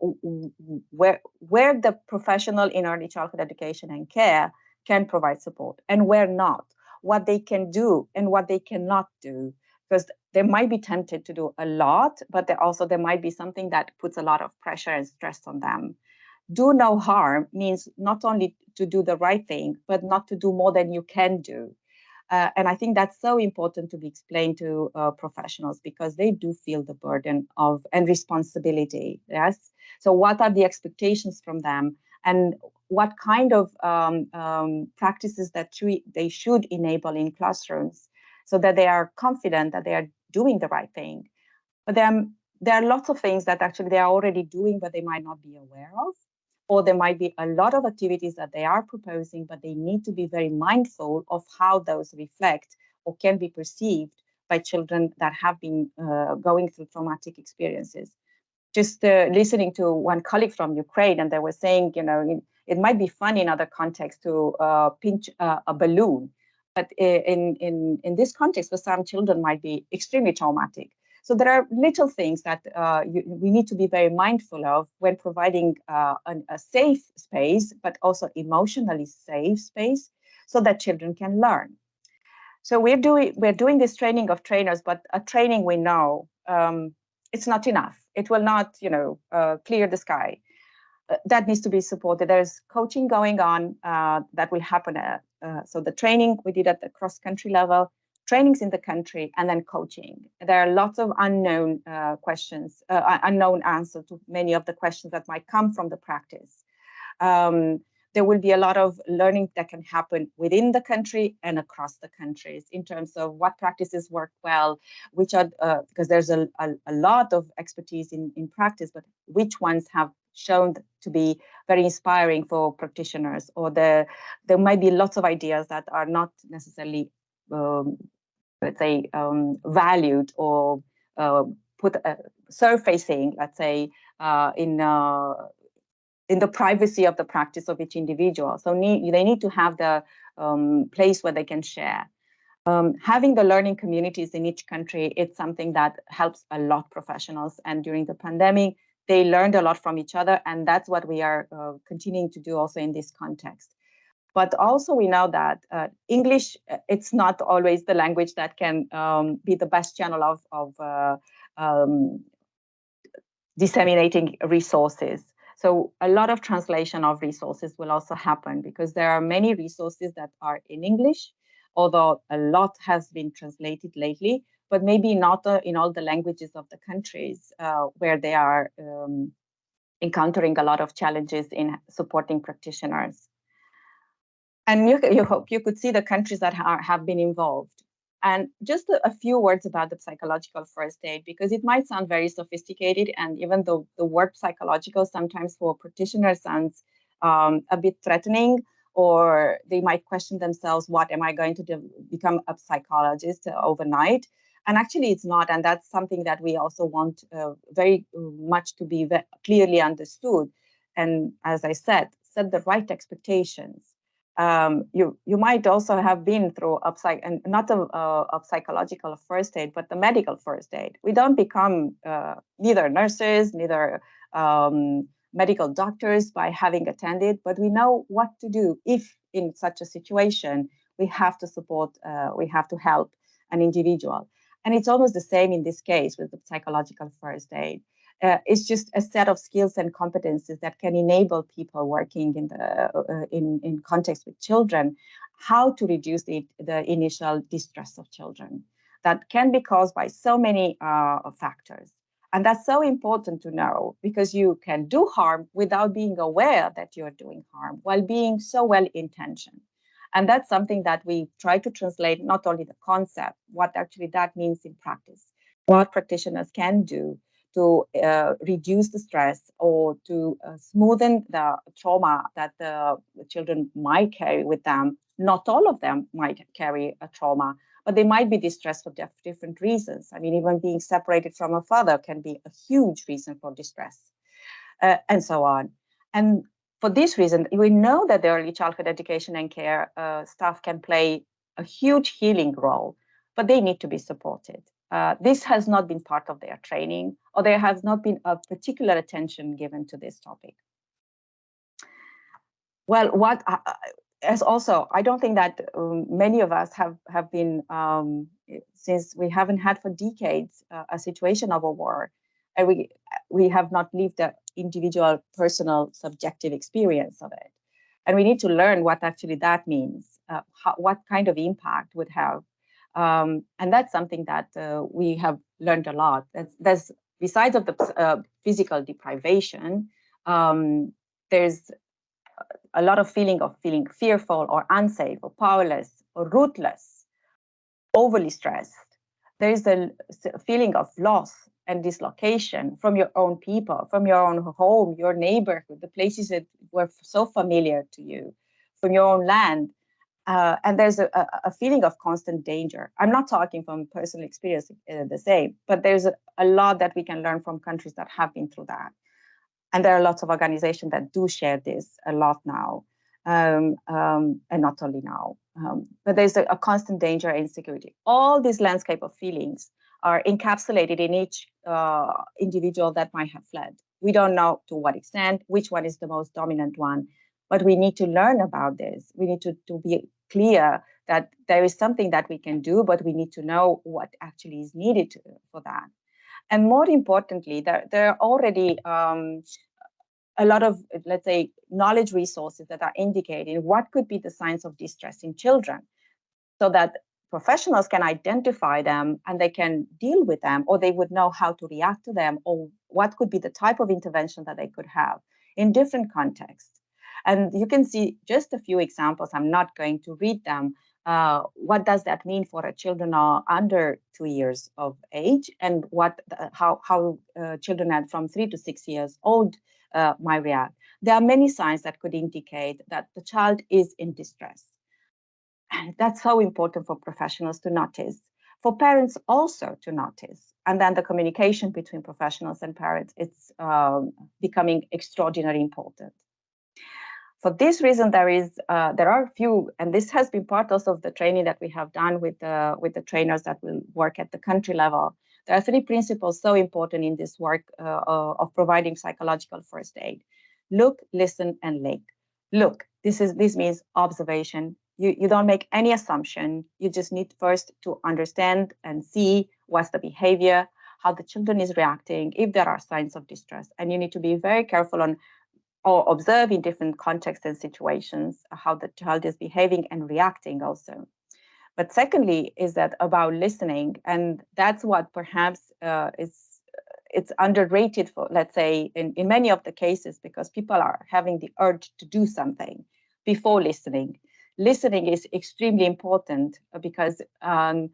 B: where, where the professional in early childhood education and care can provide support and where not, what they can do and what they cannot do. Because they might be tempted to do a lot, but there also there might be something that puts a lot of pressure and stress on them. Do no harm means not only to do the right thing, but not to do more than you can do. Uh, and I think that's so important to be explained to uh, professionals because they do feel the burden of and responsibility. Yes. So what are the expectations from them, and what kind of um, um, practices that they should enable in classrooms, so that they are confident that they are doing the right thing. But then there are lots of things that actually they are already doing, but they might not be aware of or there might be a lot of activities that they are proposing, but they need to be very mindful of how those reflect or can be perceived by children that have been uh, going through traumatic experiences. Just uh, listening to one colleague from Ukraine, and they were saying, you know, it might be fun in other contexts to uh, pinch uh, a balloon, but in, in, in this context, for some children might be extremely traumatic. So there are little things that uh, you, we need to be very mindful of when providing uh, an, a safe space, but also emotionally safe space so that children can learn. So we're doing we're doing this training of trainers, but a training we know um, it's not enough. It will not, you know, uh, clear the sky. Uh, that needs to be supported. There's coaching going on uh, that will happen. Uh, so the training we did at the cross country level, trainings in the country, and then coaching. There are lots of unknown uh, questions, uh, unknown answers to many of the questions that might come from the practice. Um, there will be a lot of learning that can happen within the country and across the countries in terms of what practices work well, which are, uh, because there's a, a, a, lot of expertise in, in practice, but which ones have shown to be very inspiring for practitioners, or the, there might be lots of ideas that are not necessarily, um, let's say, um, valued or uh, put uh, surfacing, let's say, uh, in uh, in the privacy of the practice of each individual. So need, they need to have the um, place where they can share. Um, having the learning communities in each country, it's something that helps a lot professionals. And during the pandemic, they learned a lot from each other. And that's what we are uh, continuing to do also in this context. But also we know that uh, English, uh, it's not always the language that can um, be the best channel of, of uh, um, disseminating resources. So a lot of translation of resources will also happen because there are many resources that are in English, although a lot has been translated lately, but maybe not uh, in all the languages of the countries uh, where they are um, encountering a lot of challenges in supporting practitioners. And you, you hope you could see the countries that have been involved. And just a, a, few words about the psychological first aid, because it might sound very sophisticated. And even though the word psychological sometimes for practitioners sounds um, a bit threatening, or they might question themselves, what am I going to do, become a psychologist overnight? And actually it's not. And that's something that we also want uh, very much to be clearly understood. And as I said, set the right expectations um, you you might also have been through a psych and not a, a, a, psychological first aid, but the medical first aid. We don't become uh, neither nurses, neither um, medical doctors by having attended, but we know what to do if in such a situation we have to support, uh, we have to help an individual. And it's almost the same in this case with the psychological first aid. Uh, it's just a set of skills and competencies that can enable people working in the uh, in in context with children how to reduce the, the initial distress of children. That can be caused by so many uh, factors and that's so important to know because you can do harm without being aware that you're doing harm while being so well intentioned and that's something that we try to translate not only the concept what actually that means in practice what practitioners can do to uh, reduce the stress or to uh, smoothen the trauma that the children might carry with them. Not all of them might carry a trauma, but they might be distressed for different reasons. I mean, even being separated from a father can be a huge reason for distress, uh, and so on. And for this reason, we know that the early childhood education and care uh, staff can play a huge healing role, but they need to be supported. Uh, this has not been part of their training, or there has not been a particular attention given to this topic. Well, what uh, as also, I don't think that um, many of us have have been um, since we haven't had for decades uh, a situation of a war, and we we have not lived the individual, personal, subjective experience of it, and we need to learn what actually that means, uh, how, what kind of impact would have. Um, and that's something that uh, we have learned a lot. There's, there's besides of the uh, physical deprivation, um, there's a lot of feeling of feeling fearful or unsafe or powerless or rootless, overly stressed. There is a feeling of loss and dislocation from your own people, from your own home, your neighborhood, the places that were so familiar to you, from your own land, uh, and there's a, a, feeling of constant danger. I'm not talking from personal experience uh, the same, but there's a, a, lot that we can learn from countries that have been through that. And there are lots of organizations that do share this a lot now, um, um, and not only now. Um, but there's a, constant danger and insecurity. All these landscape of feelings are encapsulated in each uh, individual that might have fled. We don't know to what extent, which one is the most dominant one, but we need to learn about this. We need to, to be clear that there is something that we can do, but we need to know what actually is needed to, for that. And more importantly, there, there are already um, a lot of, let's say, knowledge resources that are indicating what could be the signs of distress in children so that professionals can identify them and they can deal with them or they would know how to react to them or what could be the type of intervention that they could have in different contexts. And you can see just a few examples. I'm not going to read them. Uh, what does that mean for a children under two years of age? And what how how uh, children from three to six years old uh, might react? There are many signs that could indicate that the child is in distress. And that's so important for professionals to notice for parents also to notice. And then the communication between professionals and parents it's um, becoming extraordinarily important for this reason, there is uh, there are a few, and this has been part also of the training that we have done with the with the trainers that will work at the country level. There are three principles so important in this work uh, uh, of providing psychological first aid: look, listen, and link. Look, this is this means observation. You you don't make any assumption. You just need first to understand and see what's the behavior, how the children is reacting, if there are signs of distress, and you need to be very careful on or observe in different contexts and situations how the child is behaving and reacting also. But secondly, is that about listening, and that's what perhaps uh, is it's underrated for let's say in, in many of the cases because people are having the urge to do something before listening. Listening is extremely important because um,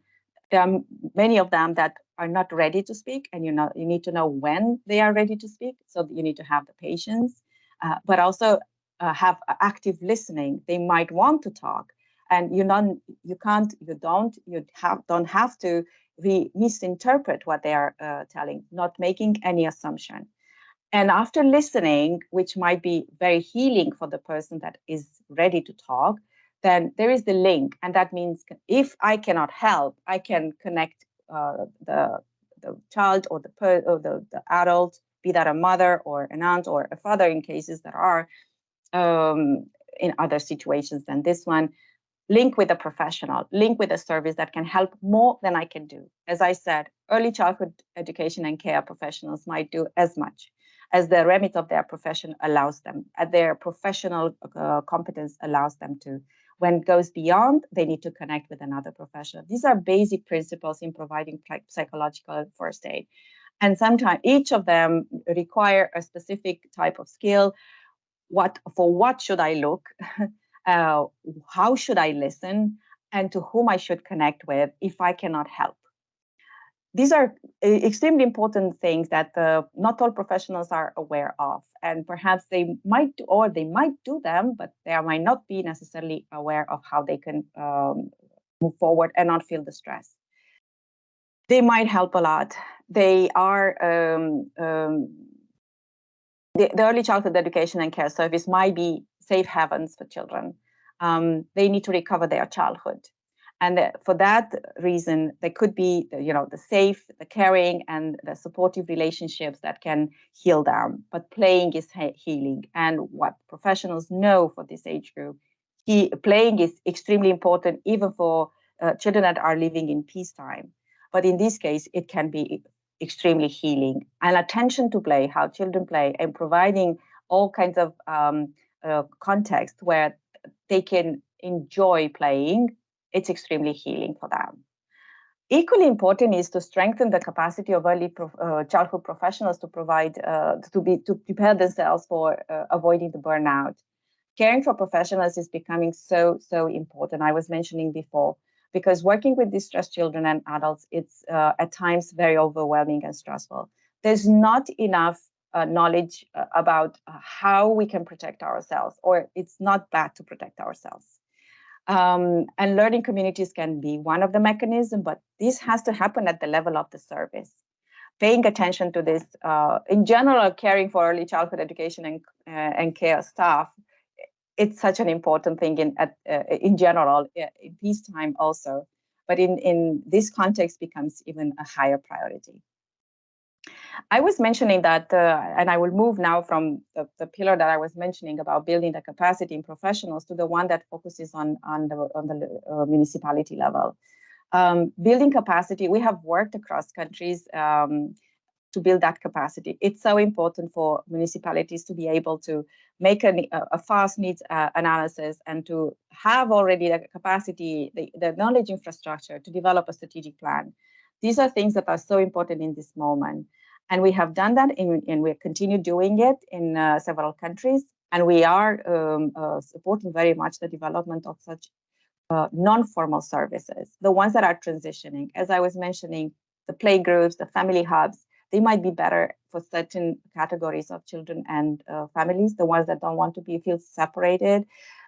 B: there are many of them that are not ready to speak, and you know you need to know when they are ready to speak. So you need to have the patience uh, but also uh, have active listening. They might want to talk, and you not you can't you don't you have don't have to re misinterpret what they are uh, telling, not making any assumption. And after listening, which might be very healing for the person that is ready to talk, then there is the link, and that means if I cannot help, I can connect uh, the the child or the per, or the, the adult be that a mother or an aunt or a father in cases that are um, in other situations than this one, link with a professional, link with a service that can help more than I can do. As I said, early childhood education and care professionals might do as much as the remit of their profession allows them, as their professional uh, competence allows them to. When it goes beyond, they need to connect with another professional. These are basic principles in providing psychological first aid and sometimes each of them require a specific type of skill. What for what should i look? Uh, how should i listen? And to whom i should connect with if i cannot help? These are extremely important things that uh, not all professionals are aware of. And perhaps they might do, or they might do them but they might not be necessarily aware of how they can um, move forward and not feel the stress. They might help a lot they are um, um, the, the, early childhood education and care service might be safe havens for children. Um, they need to recover their childhood. And for that reason, there could be, you know, the safe, the caring, and the supportive relationships that can heal them. But playing is healing, and what professionals know for this age group, he, playing is extremely important, even for uh, children that are living in peacetime. But in this case, it can be extremely healing. And attention to play how children play and providing all kinds of um, uh, context where they can enjoy playing it's extremely healing for them. Equally important is to strengthen the capacity of early uh, childhood professionals to provide uh, to be to prepare themselves for uh, avoiding the burnout. Caring for professionals is becoming so so important. I was mentioning before because working with distressed children and adults, it's uh, at times very overwhelming and stressful. There's not enough uh, knowledge uh, about uh, how we can protect ourselves, or it's not bad to protect ourselves. Um, and learning communities can be one of the mechanisms, but this has to happen at the level of the service. Paying attention to this, uh, in general, caring for early childhood education and, uh, and care staff it's such an important thing in at, uh, in general in peacetime also but in in this context becomes even a higher priority I was mentioning that, uh, and I will move now from the, the, pillar that I was mentioning about building the capacity in professionals to the one that focuses on, on the, on the uh, municipality level. Um, building capacity, we have worked across countries um, to build that capacity. It's so important for municipalities to be able to make a, a fast needs uh, analysis and to have already the capacity, the, the knowledge infrastructure to develop a strategic plan. These are things that are so important in this moment. And we have done that in, and we continue doing it in uh, several countries. And we are um, uh, supporting very much the development of such uh, non-formal services, the ones that are transitioning. As I was mentioning, the playgroups, the family hubs, they might be better for certain categories of children and uh, families, the ones that don't want to be feel separated,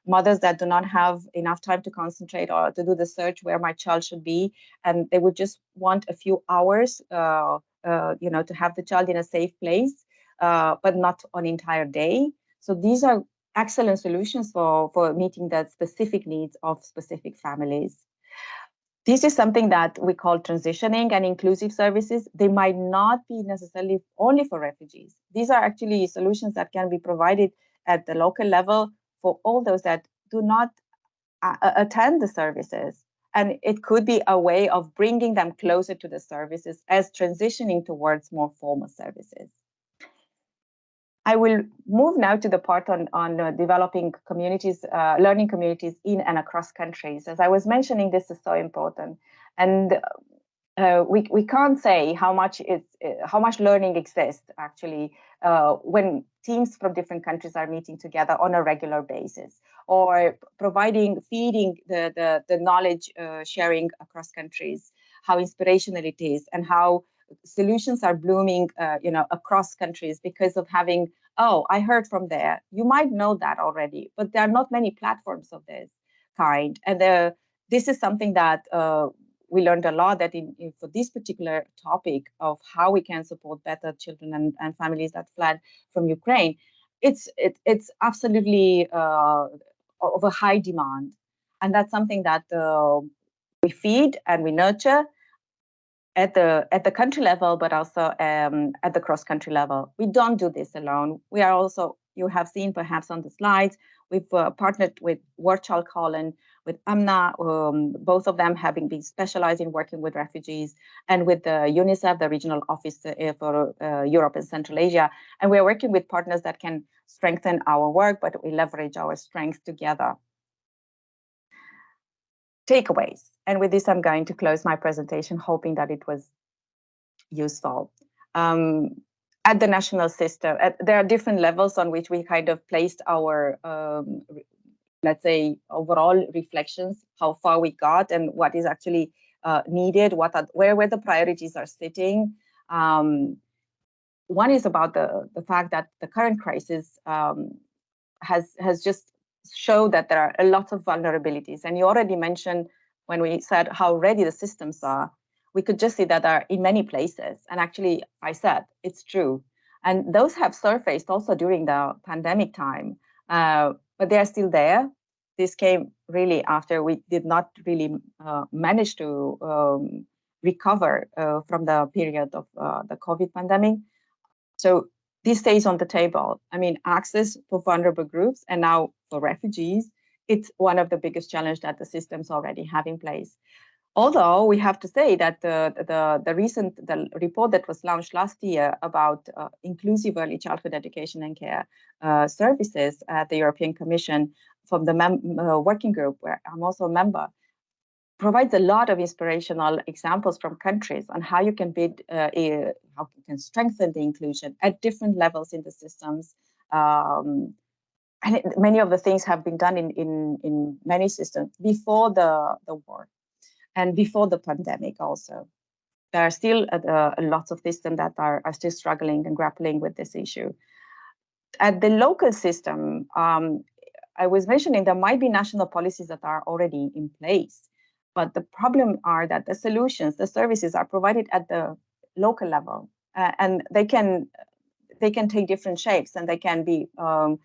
B: mothers that do not have enough time to concentrate or to do the search where my child should be, and they would just want a few hours, uh, uh, you know, to have the child in a safe place, uh, but not an entire day. So these are excellent solutions for, for meeting the specific needs of specific families. This is something that we call transitioning and inclusive services. They might not be necessarily only for refugees. These are actually solutions that can be provided at the local level for all those that do not uh, attend the services. And it could be a way of bringing them closer to the services as transitioning towards more formal services. I will move now to the part on, on uh, developing communities, uh, learning communities in and across countries. As I was mentioning, this is so important. And uh, we, we can't say how much is uh, how much learning exists actually uh, when teams from different countries are meeting together on a regular basis or providing feeding the the, the knowledge uh, sharing across countries how inspirational it is and how solutions are blooming, uh, you know, across countries because of having, oh, I heard from there. You might know that already, but there are not many platforms of this kind. And the, this is something that uh, we learned a lot that in, in, for this particular topic of how we can support better children and, and families that fled from Ukraine, it's it, it's absolutely uh, of a high demand. And that's something that uh, we feed and we nurture at the at the country level, but also um, at the cross country level. We don't do this alone. We are also you have seen perhaps on the slides we've uh, partnered with Child Holland, with AMNA, um, both of them having been specialized in working with refugees, and with the UNICEF, the regional office uh, for uh, Europe and Central Asia. And we're working with partners that can strengthen our work, but we leverage our strengths together. Takeaways. And with this, I'm going to close my presentation, hoping that it was useful. Um, at the national system, at, there are different levels on which we kind of placed our, um, let's say, overall reflections, how far we got and what is actually uh, needed, what are, where, where the priorities are sitting. Um, one is about the, the fact that the current crisis um, has, has just showed that there are a lot of vulnerabilities. And you already mentioned when we said how ready the systems are, we could just see that are in many places. And actually, I said it's true. And those have surfaced also during the pandemic time, uh, but they are still there. This came really after we did not really uh, manage to um, recover uh, from the period of uh, the COVID pandemic. So this stays on the table. I mean, access for vulnerable groups and now for refugees it's one of the biggest challenges that the systems already have in place. Although we have to say that the, the, the recent the report that was launched last year about uh, inclusive early childhood education and care uh, services at the European Commission from the uh, working group, where I'm also a member, provides a lot of inspirational examples from countries on how you can build, uh, how you can strengthen the inclusion at different levels in the systems, um, and it, many of the things have been done in, in, in many systems before the, the war and before the pandemic also. There are still a lots of systems that are, are still struggling and grappling with this issue. At the local system, um, I was mentioning there might be national policies that are already in place, but the problem are that the solutions, the services are provided at the local level, uh, and they can they can take different shapes and they can be um,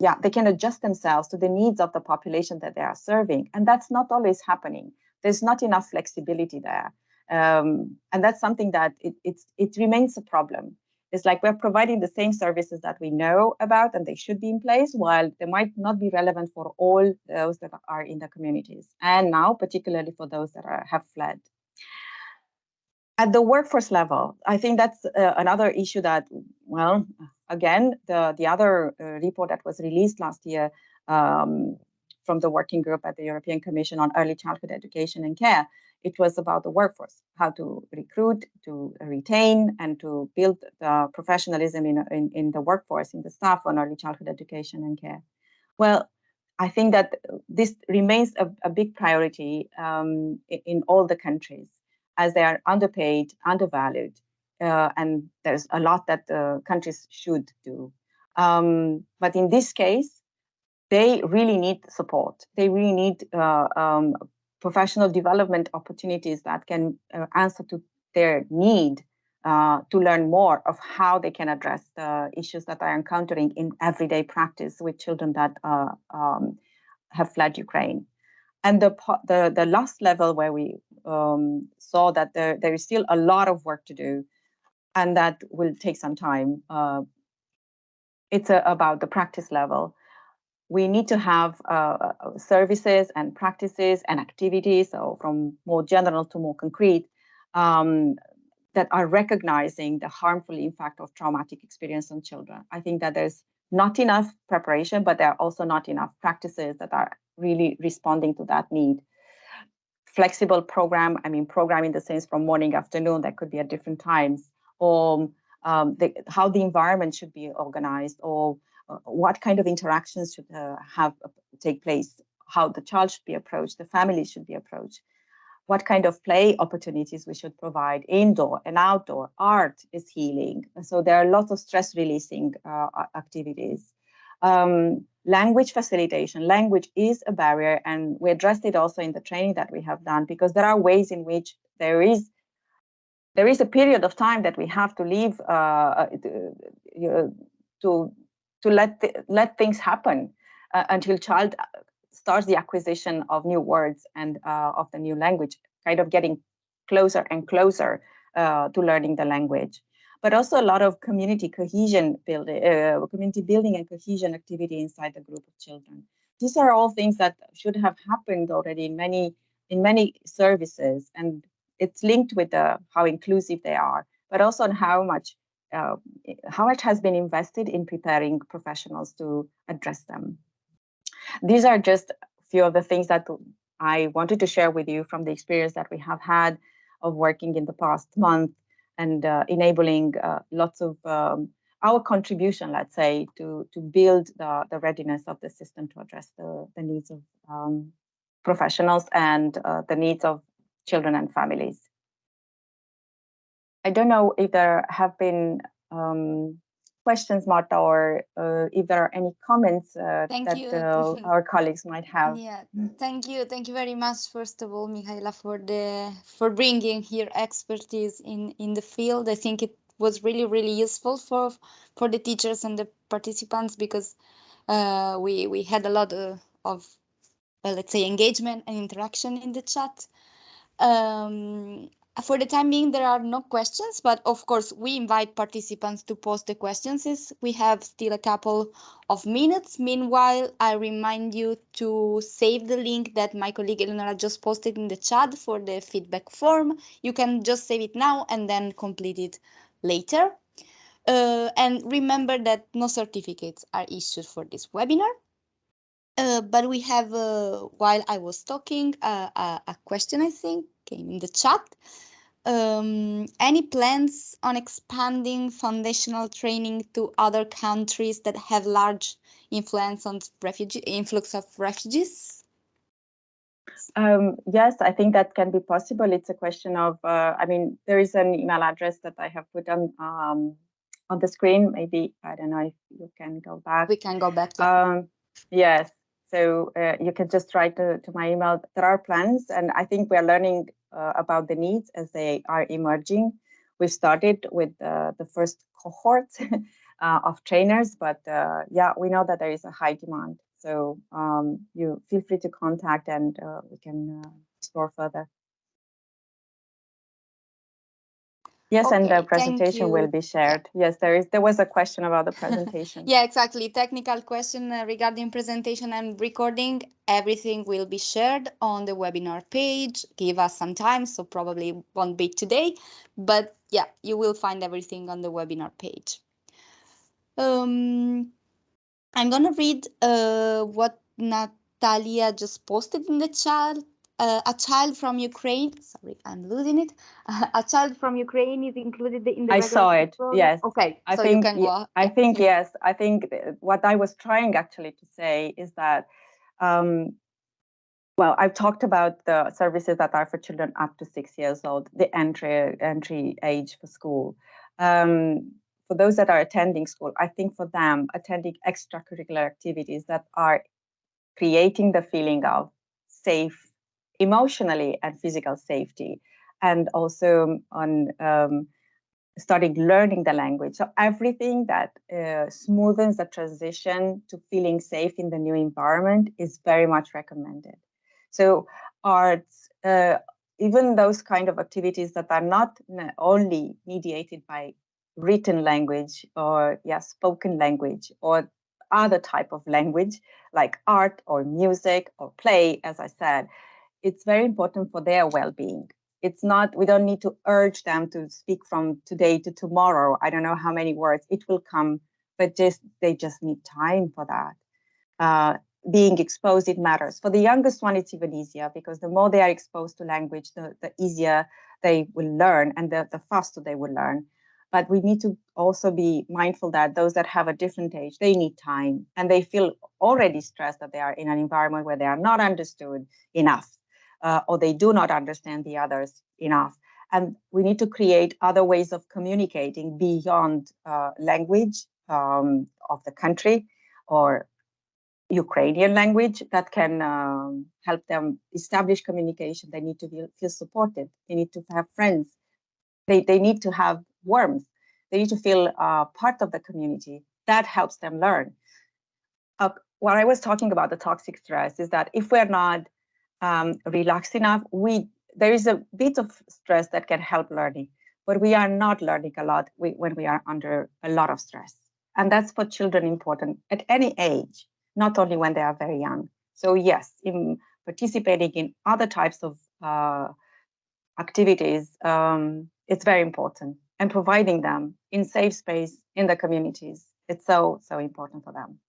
B: yeah, they can adjust themselves to the needs of the population that they are serving. And that's not always happening. There's not enough flexibility there. Um, and that's something that it, it remains a problem. It's like we're providing the same services that we know about and they should be in place, while they might not be relevant for all those that are in the communities. And now, particularly for those that are, have fled. At the workforce level, I think that's uh, another issue that, well, again, the, the other uh, report that was released last year um, from the working group at the European Commission on Early Childhood Education and Care, it was about the workforce, how to recruit, to retain, and to build the professionalism in, in, in the workforce, in the staff on early childhood education and care. Well, I think that this remains a, a big priority um, in, in all the countries as they are underpaid, undervalued, uh, and there's a lot that uh, countries should do. Um, but in this case, they really need support. They really need uh, um, professional development opportunities that can uh, answer to their need uh, to learn more of how they can address the issues that they're encountering in everyday practice with children that uh, um, have fled Ukraine. And the, the, the last level where we um, saw that there, there is still a lot of work to do and that will take some time. Uh, it's a, about the practice level. We need to have uh, uh, services and practices and activities, so from more general to more concrete, um, that are recognizing the harmful impact of traumatic experience on children. I think that there's not enough preparation, but there are also not enough practices that are really responding to that need. Flexible program, I mean, program in the sense from morning, afternoon, that could be at different times, or um, the, how the environment should be organized, or uh, what kind of interactions should uh, have uh, take place, how the child should be approached, the family should be approached what kind of play opportunities we should provide indoor and outdoor. Art is healing. So there are lots of stress releasing uh, activities. Um, language facilitation. Language is a barrier and we addressed it also in the training that we have done because there are ways in which there is there is a period of time that we have to leave uh, uh to to let let things happen uh, until child starts the acquisition of new words and uh, of the new language, kind of getting closer and closer uh, to learning the language. But also a lot of community cohesion building, uh, community building and cohesion activity inside the group of children. These are all things that should have happened already in many in many services, and it's linked with the, how inclusive they are, but also on how much uh, how much has been invested in preparing professionals to address them. These are just a few of the things that I wanted to share with you from the experience that we have had of working in the past month and uh, enabling uh, lots of um, our contribution, let's say, to, to build the, the readiness of the system to address the, the needs of um, professionals and uh, the needs of children and families. I don't know if there have been um, questions, Marta, or uh, if there are any comments uh, that uh, our colleagues might have.
A: Yeah, thank you, thank you very much. First of all, Mihaela, for the for bringing here expertise in in the field. I think it was really really useful for for the teachers and the participants because uh, we we had a lot of, of let's say engagement and interaction in the chat. Um, for the time being, there are no questions, but of course, we invite participants to post the questions. We have still a couple of minutes. Meanwhile, I remind you to save the link that my colleague Eleonora just posted in the chat for the feedback form. You can just save it now and then complete it later. Uh, and remember that no certificates are issued for this webinar. Uh, but we have, uh, while I was talking, uh, a, a question, I think, came in the chat um, any plans on expanding foundational training to other countries that have large influence on refugee influx of refugees?
B: Um, yes, I think that can be possible. It's a question of, uh, I mean, there is an email address that I have put on um, on the screen. Maybe I don't know if you can go back.
A: We can go back.
B: Um, yes, so uh, you can just write to, to my email. There are plans, and I think we are learning uh, about the needs as they are emerging. We started with uh, the first cohort uh, of trainers, but uh, yeah, we know that there is a high demand. So um, you feel free to contact and uh, we can explore further. Yes,
A: Okay,
B: and the presentation will be shared. Yes, there is. There was a question about the presentation.
A: Yeah, exactly. Technical question uh, regarding presentation and recording. Everything will be shared on the webinar page. Give us some time, so probably won't be today, but yeah, you will find everything on the webinar page. Um, I'm gonna read uh, what Natalia just posted in the chat. Uh, a child from Ukraine. Sorry, I'm losing it. a child from Ukraine is included in the
B: I saw it.
A: program?
B: Yes.
A: Okay,
B: I
A: so you
B: think.
A: can go.
B: I think yes. I think what I was trying actually to say is that. Um, well, I've talked about the services that are for children up to six years old, the entry entry age for school. Um, for those that are attending school, I think for them, attending extracurricular activities that are creating the feeling of safe emotionally and physical safety and also on um, starting learning the language. So everything that uh, smoothens the transition to feeling safe in the new environment is very much recommended. So arts uh, even those kind of activities that are not only mediated by written language or yeah spoken language or other type of language like art or music or play as i said it's very important for their well-being. It's not we don't need to urge them to speak from today to tomorrow. I don't know how many words it will come but just they just need time for that. Uh, being exposed it matters. For the youngest one it's even easier because the more they are exposed to language the, the easier they will learn and the, the faster they will learn. But we need to also be mindful that those that have a different age they need time and they feel already stressed that they are in an environment where they are not understood enough uh, or they do not understand the others enough and we need to create other ways of communicating beyond uh, language um, of the country or Ukrainian language that can um, help them establish communication. They need to feel, supported. They need to have friends. They, they need to have warmth. They need to feel uh, part of the community. That helps them learn. Uh, what I was talking about the toxic stress is that if we're not um, relaxed enough, we there is a bit of stress that can help learning, but we are not learning a lot when we are under a lot of stress, and that's for children important at any age, not only when they are very young. So yes, in participating in other types of uh, activities, um, it's very important, and providing them in safe space in the communities, it's so so important for them.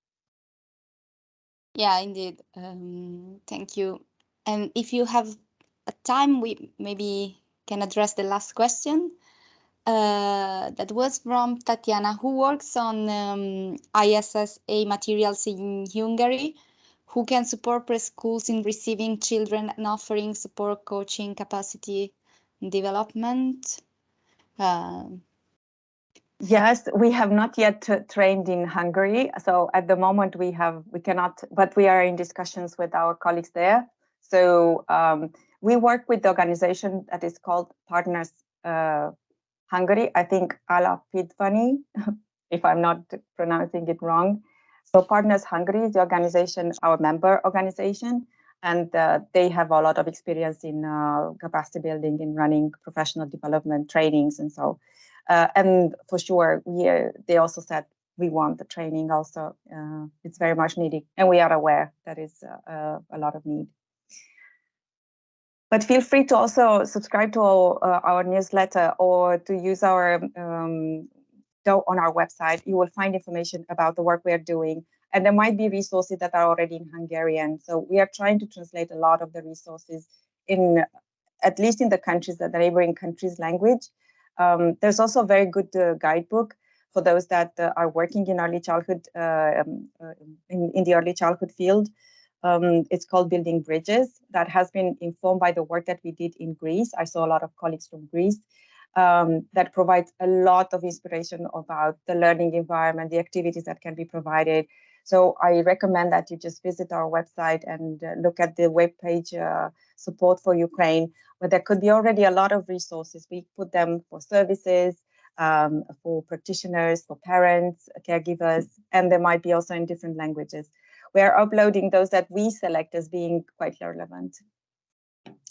A: Yeah, indeed. Um, thank you. And if you have a time, we maybe can address the last question. Uh, that was from Tatiana, who works on um, ISSA materials in Hungary, who can support preschools in receiving children and offering support, coaching, capacity development. Uh,
B: Yes, we have not yet trained in Hungary. So at the moment we have we cannot, but we are in discussions with our colleagues there. So um, we work with the organization that is called Partners uh, Hungary. I think Ala Pidvani, if I'm not pronouncing it wrong. So Partners Hungary is the organization, our member organization, and uh, they have a lot of experience in uh, capacity building, in running professional development trainings, and so. Uh, and for sure, we uh, they also said we want the training. Also, uh, it's very much needed, and we are aware that is a lot of need. But feel free to also subscribe to our, our newsletter or to use our um, on our website. You will find information about the work we are doing, and there might be resources that are already in Hungarian. So we are trying to translate a lot of the resources in at least in the countries, that the neighboring countries' language. Um, there's also a very good uh, guidebook for those that uh, are working in early childhood, uh, um, in, in, the early childhood field. Um, it's called Building Bridges. That has been informed by the work that we did in Greece. I saw a lot of colleagues from Greece. Um, that provides a lot of inspiration about the learning environment, the activities that can be provided. So I recommend that you just visit our website and uh, look at the webpage uh, support for Ukraine, where there could be already a lot of resources. We put them for services, um, for practitioners, for parents, caregivers, and there might be also in different languages. We are uploading those that we select as being quite relevant.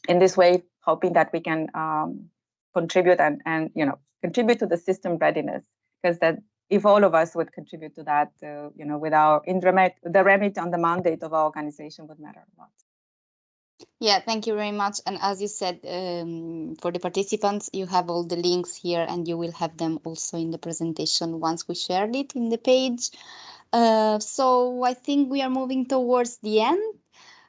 B: In this way, hoping that we can um, contribute and and you know contribute to the system readiness because that if all of us would contribute to that, uh, you know, with our in remit, the remit on the mandate of our organization would matter a lot.
A: Yeah, thank you very much. And as you said, um, for the participants, you have all the links here and you will have them also in the presentation once we shared it in the page. Uh, so I think we are moving towards the end.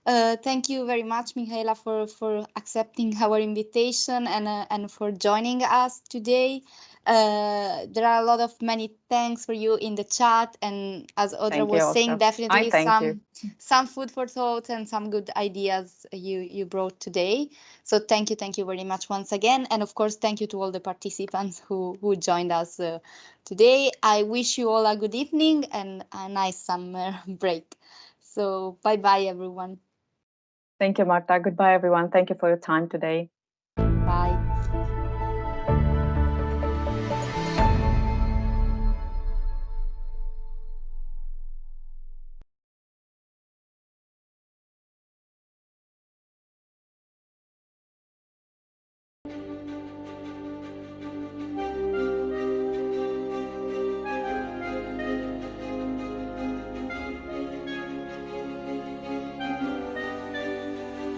A: Uh, thank you very much, Michaela, for, for accepting our invitation and, uh, and for joining us today. Uh, there are a lot of many thanks for you in the chat, and as Audra was saying, definitely some you. some food for thought and some good ideas you you brought today. So thank you, thank you very much once again, and of course, thank you to all the participants who who joined us uh, today. I wish you all a good evening and a nice summer break. So bye bye, everyone.
B: Thank you, Marta. Goodbye, everyone. Thank you for your time today.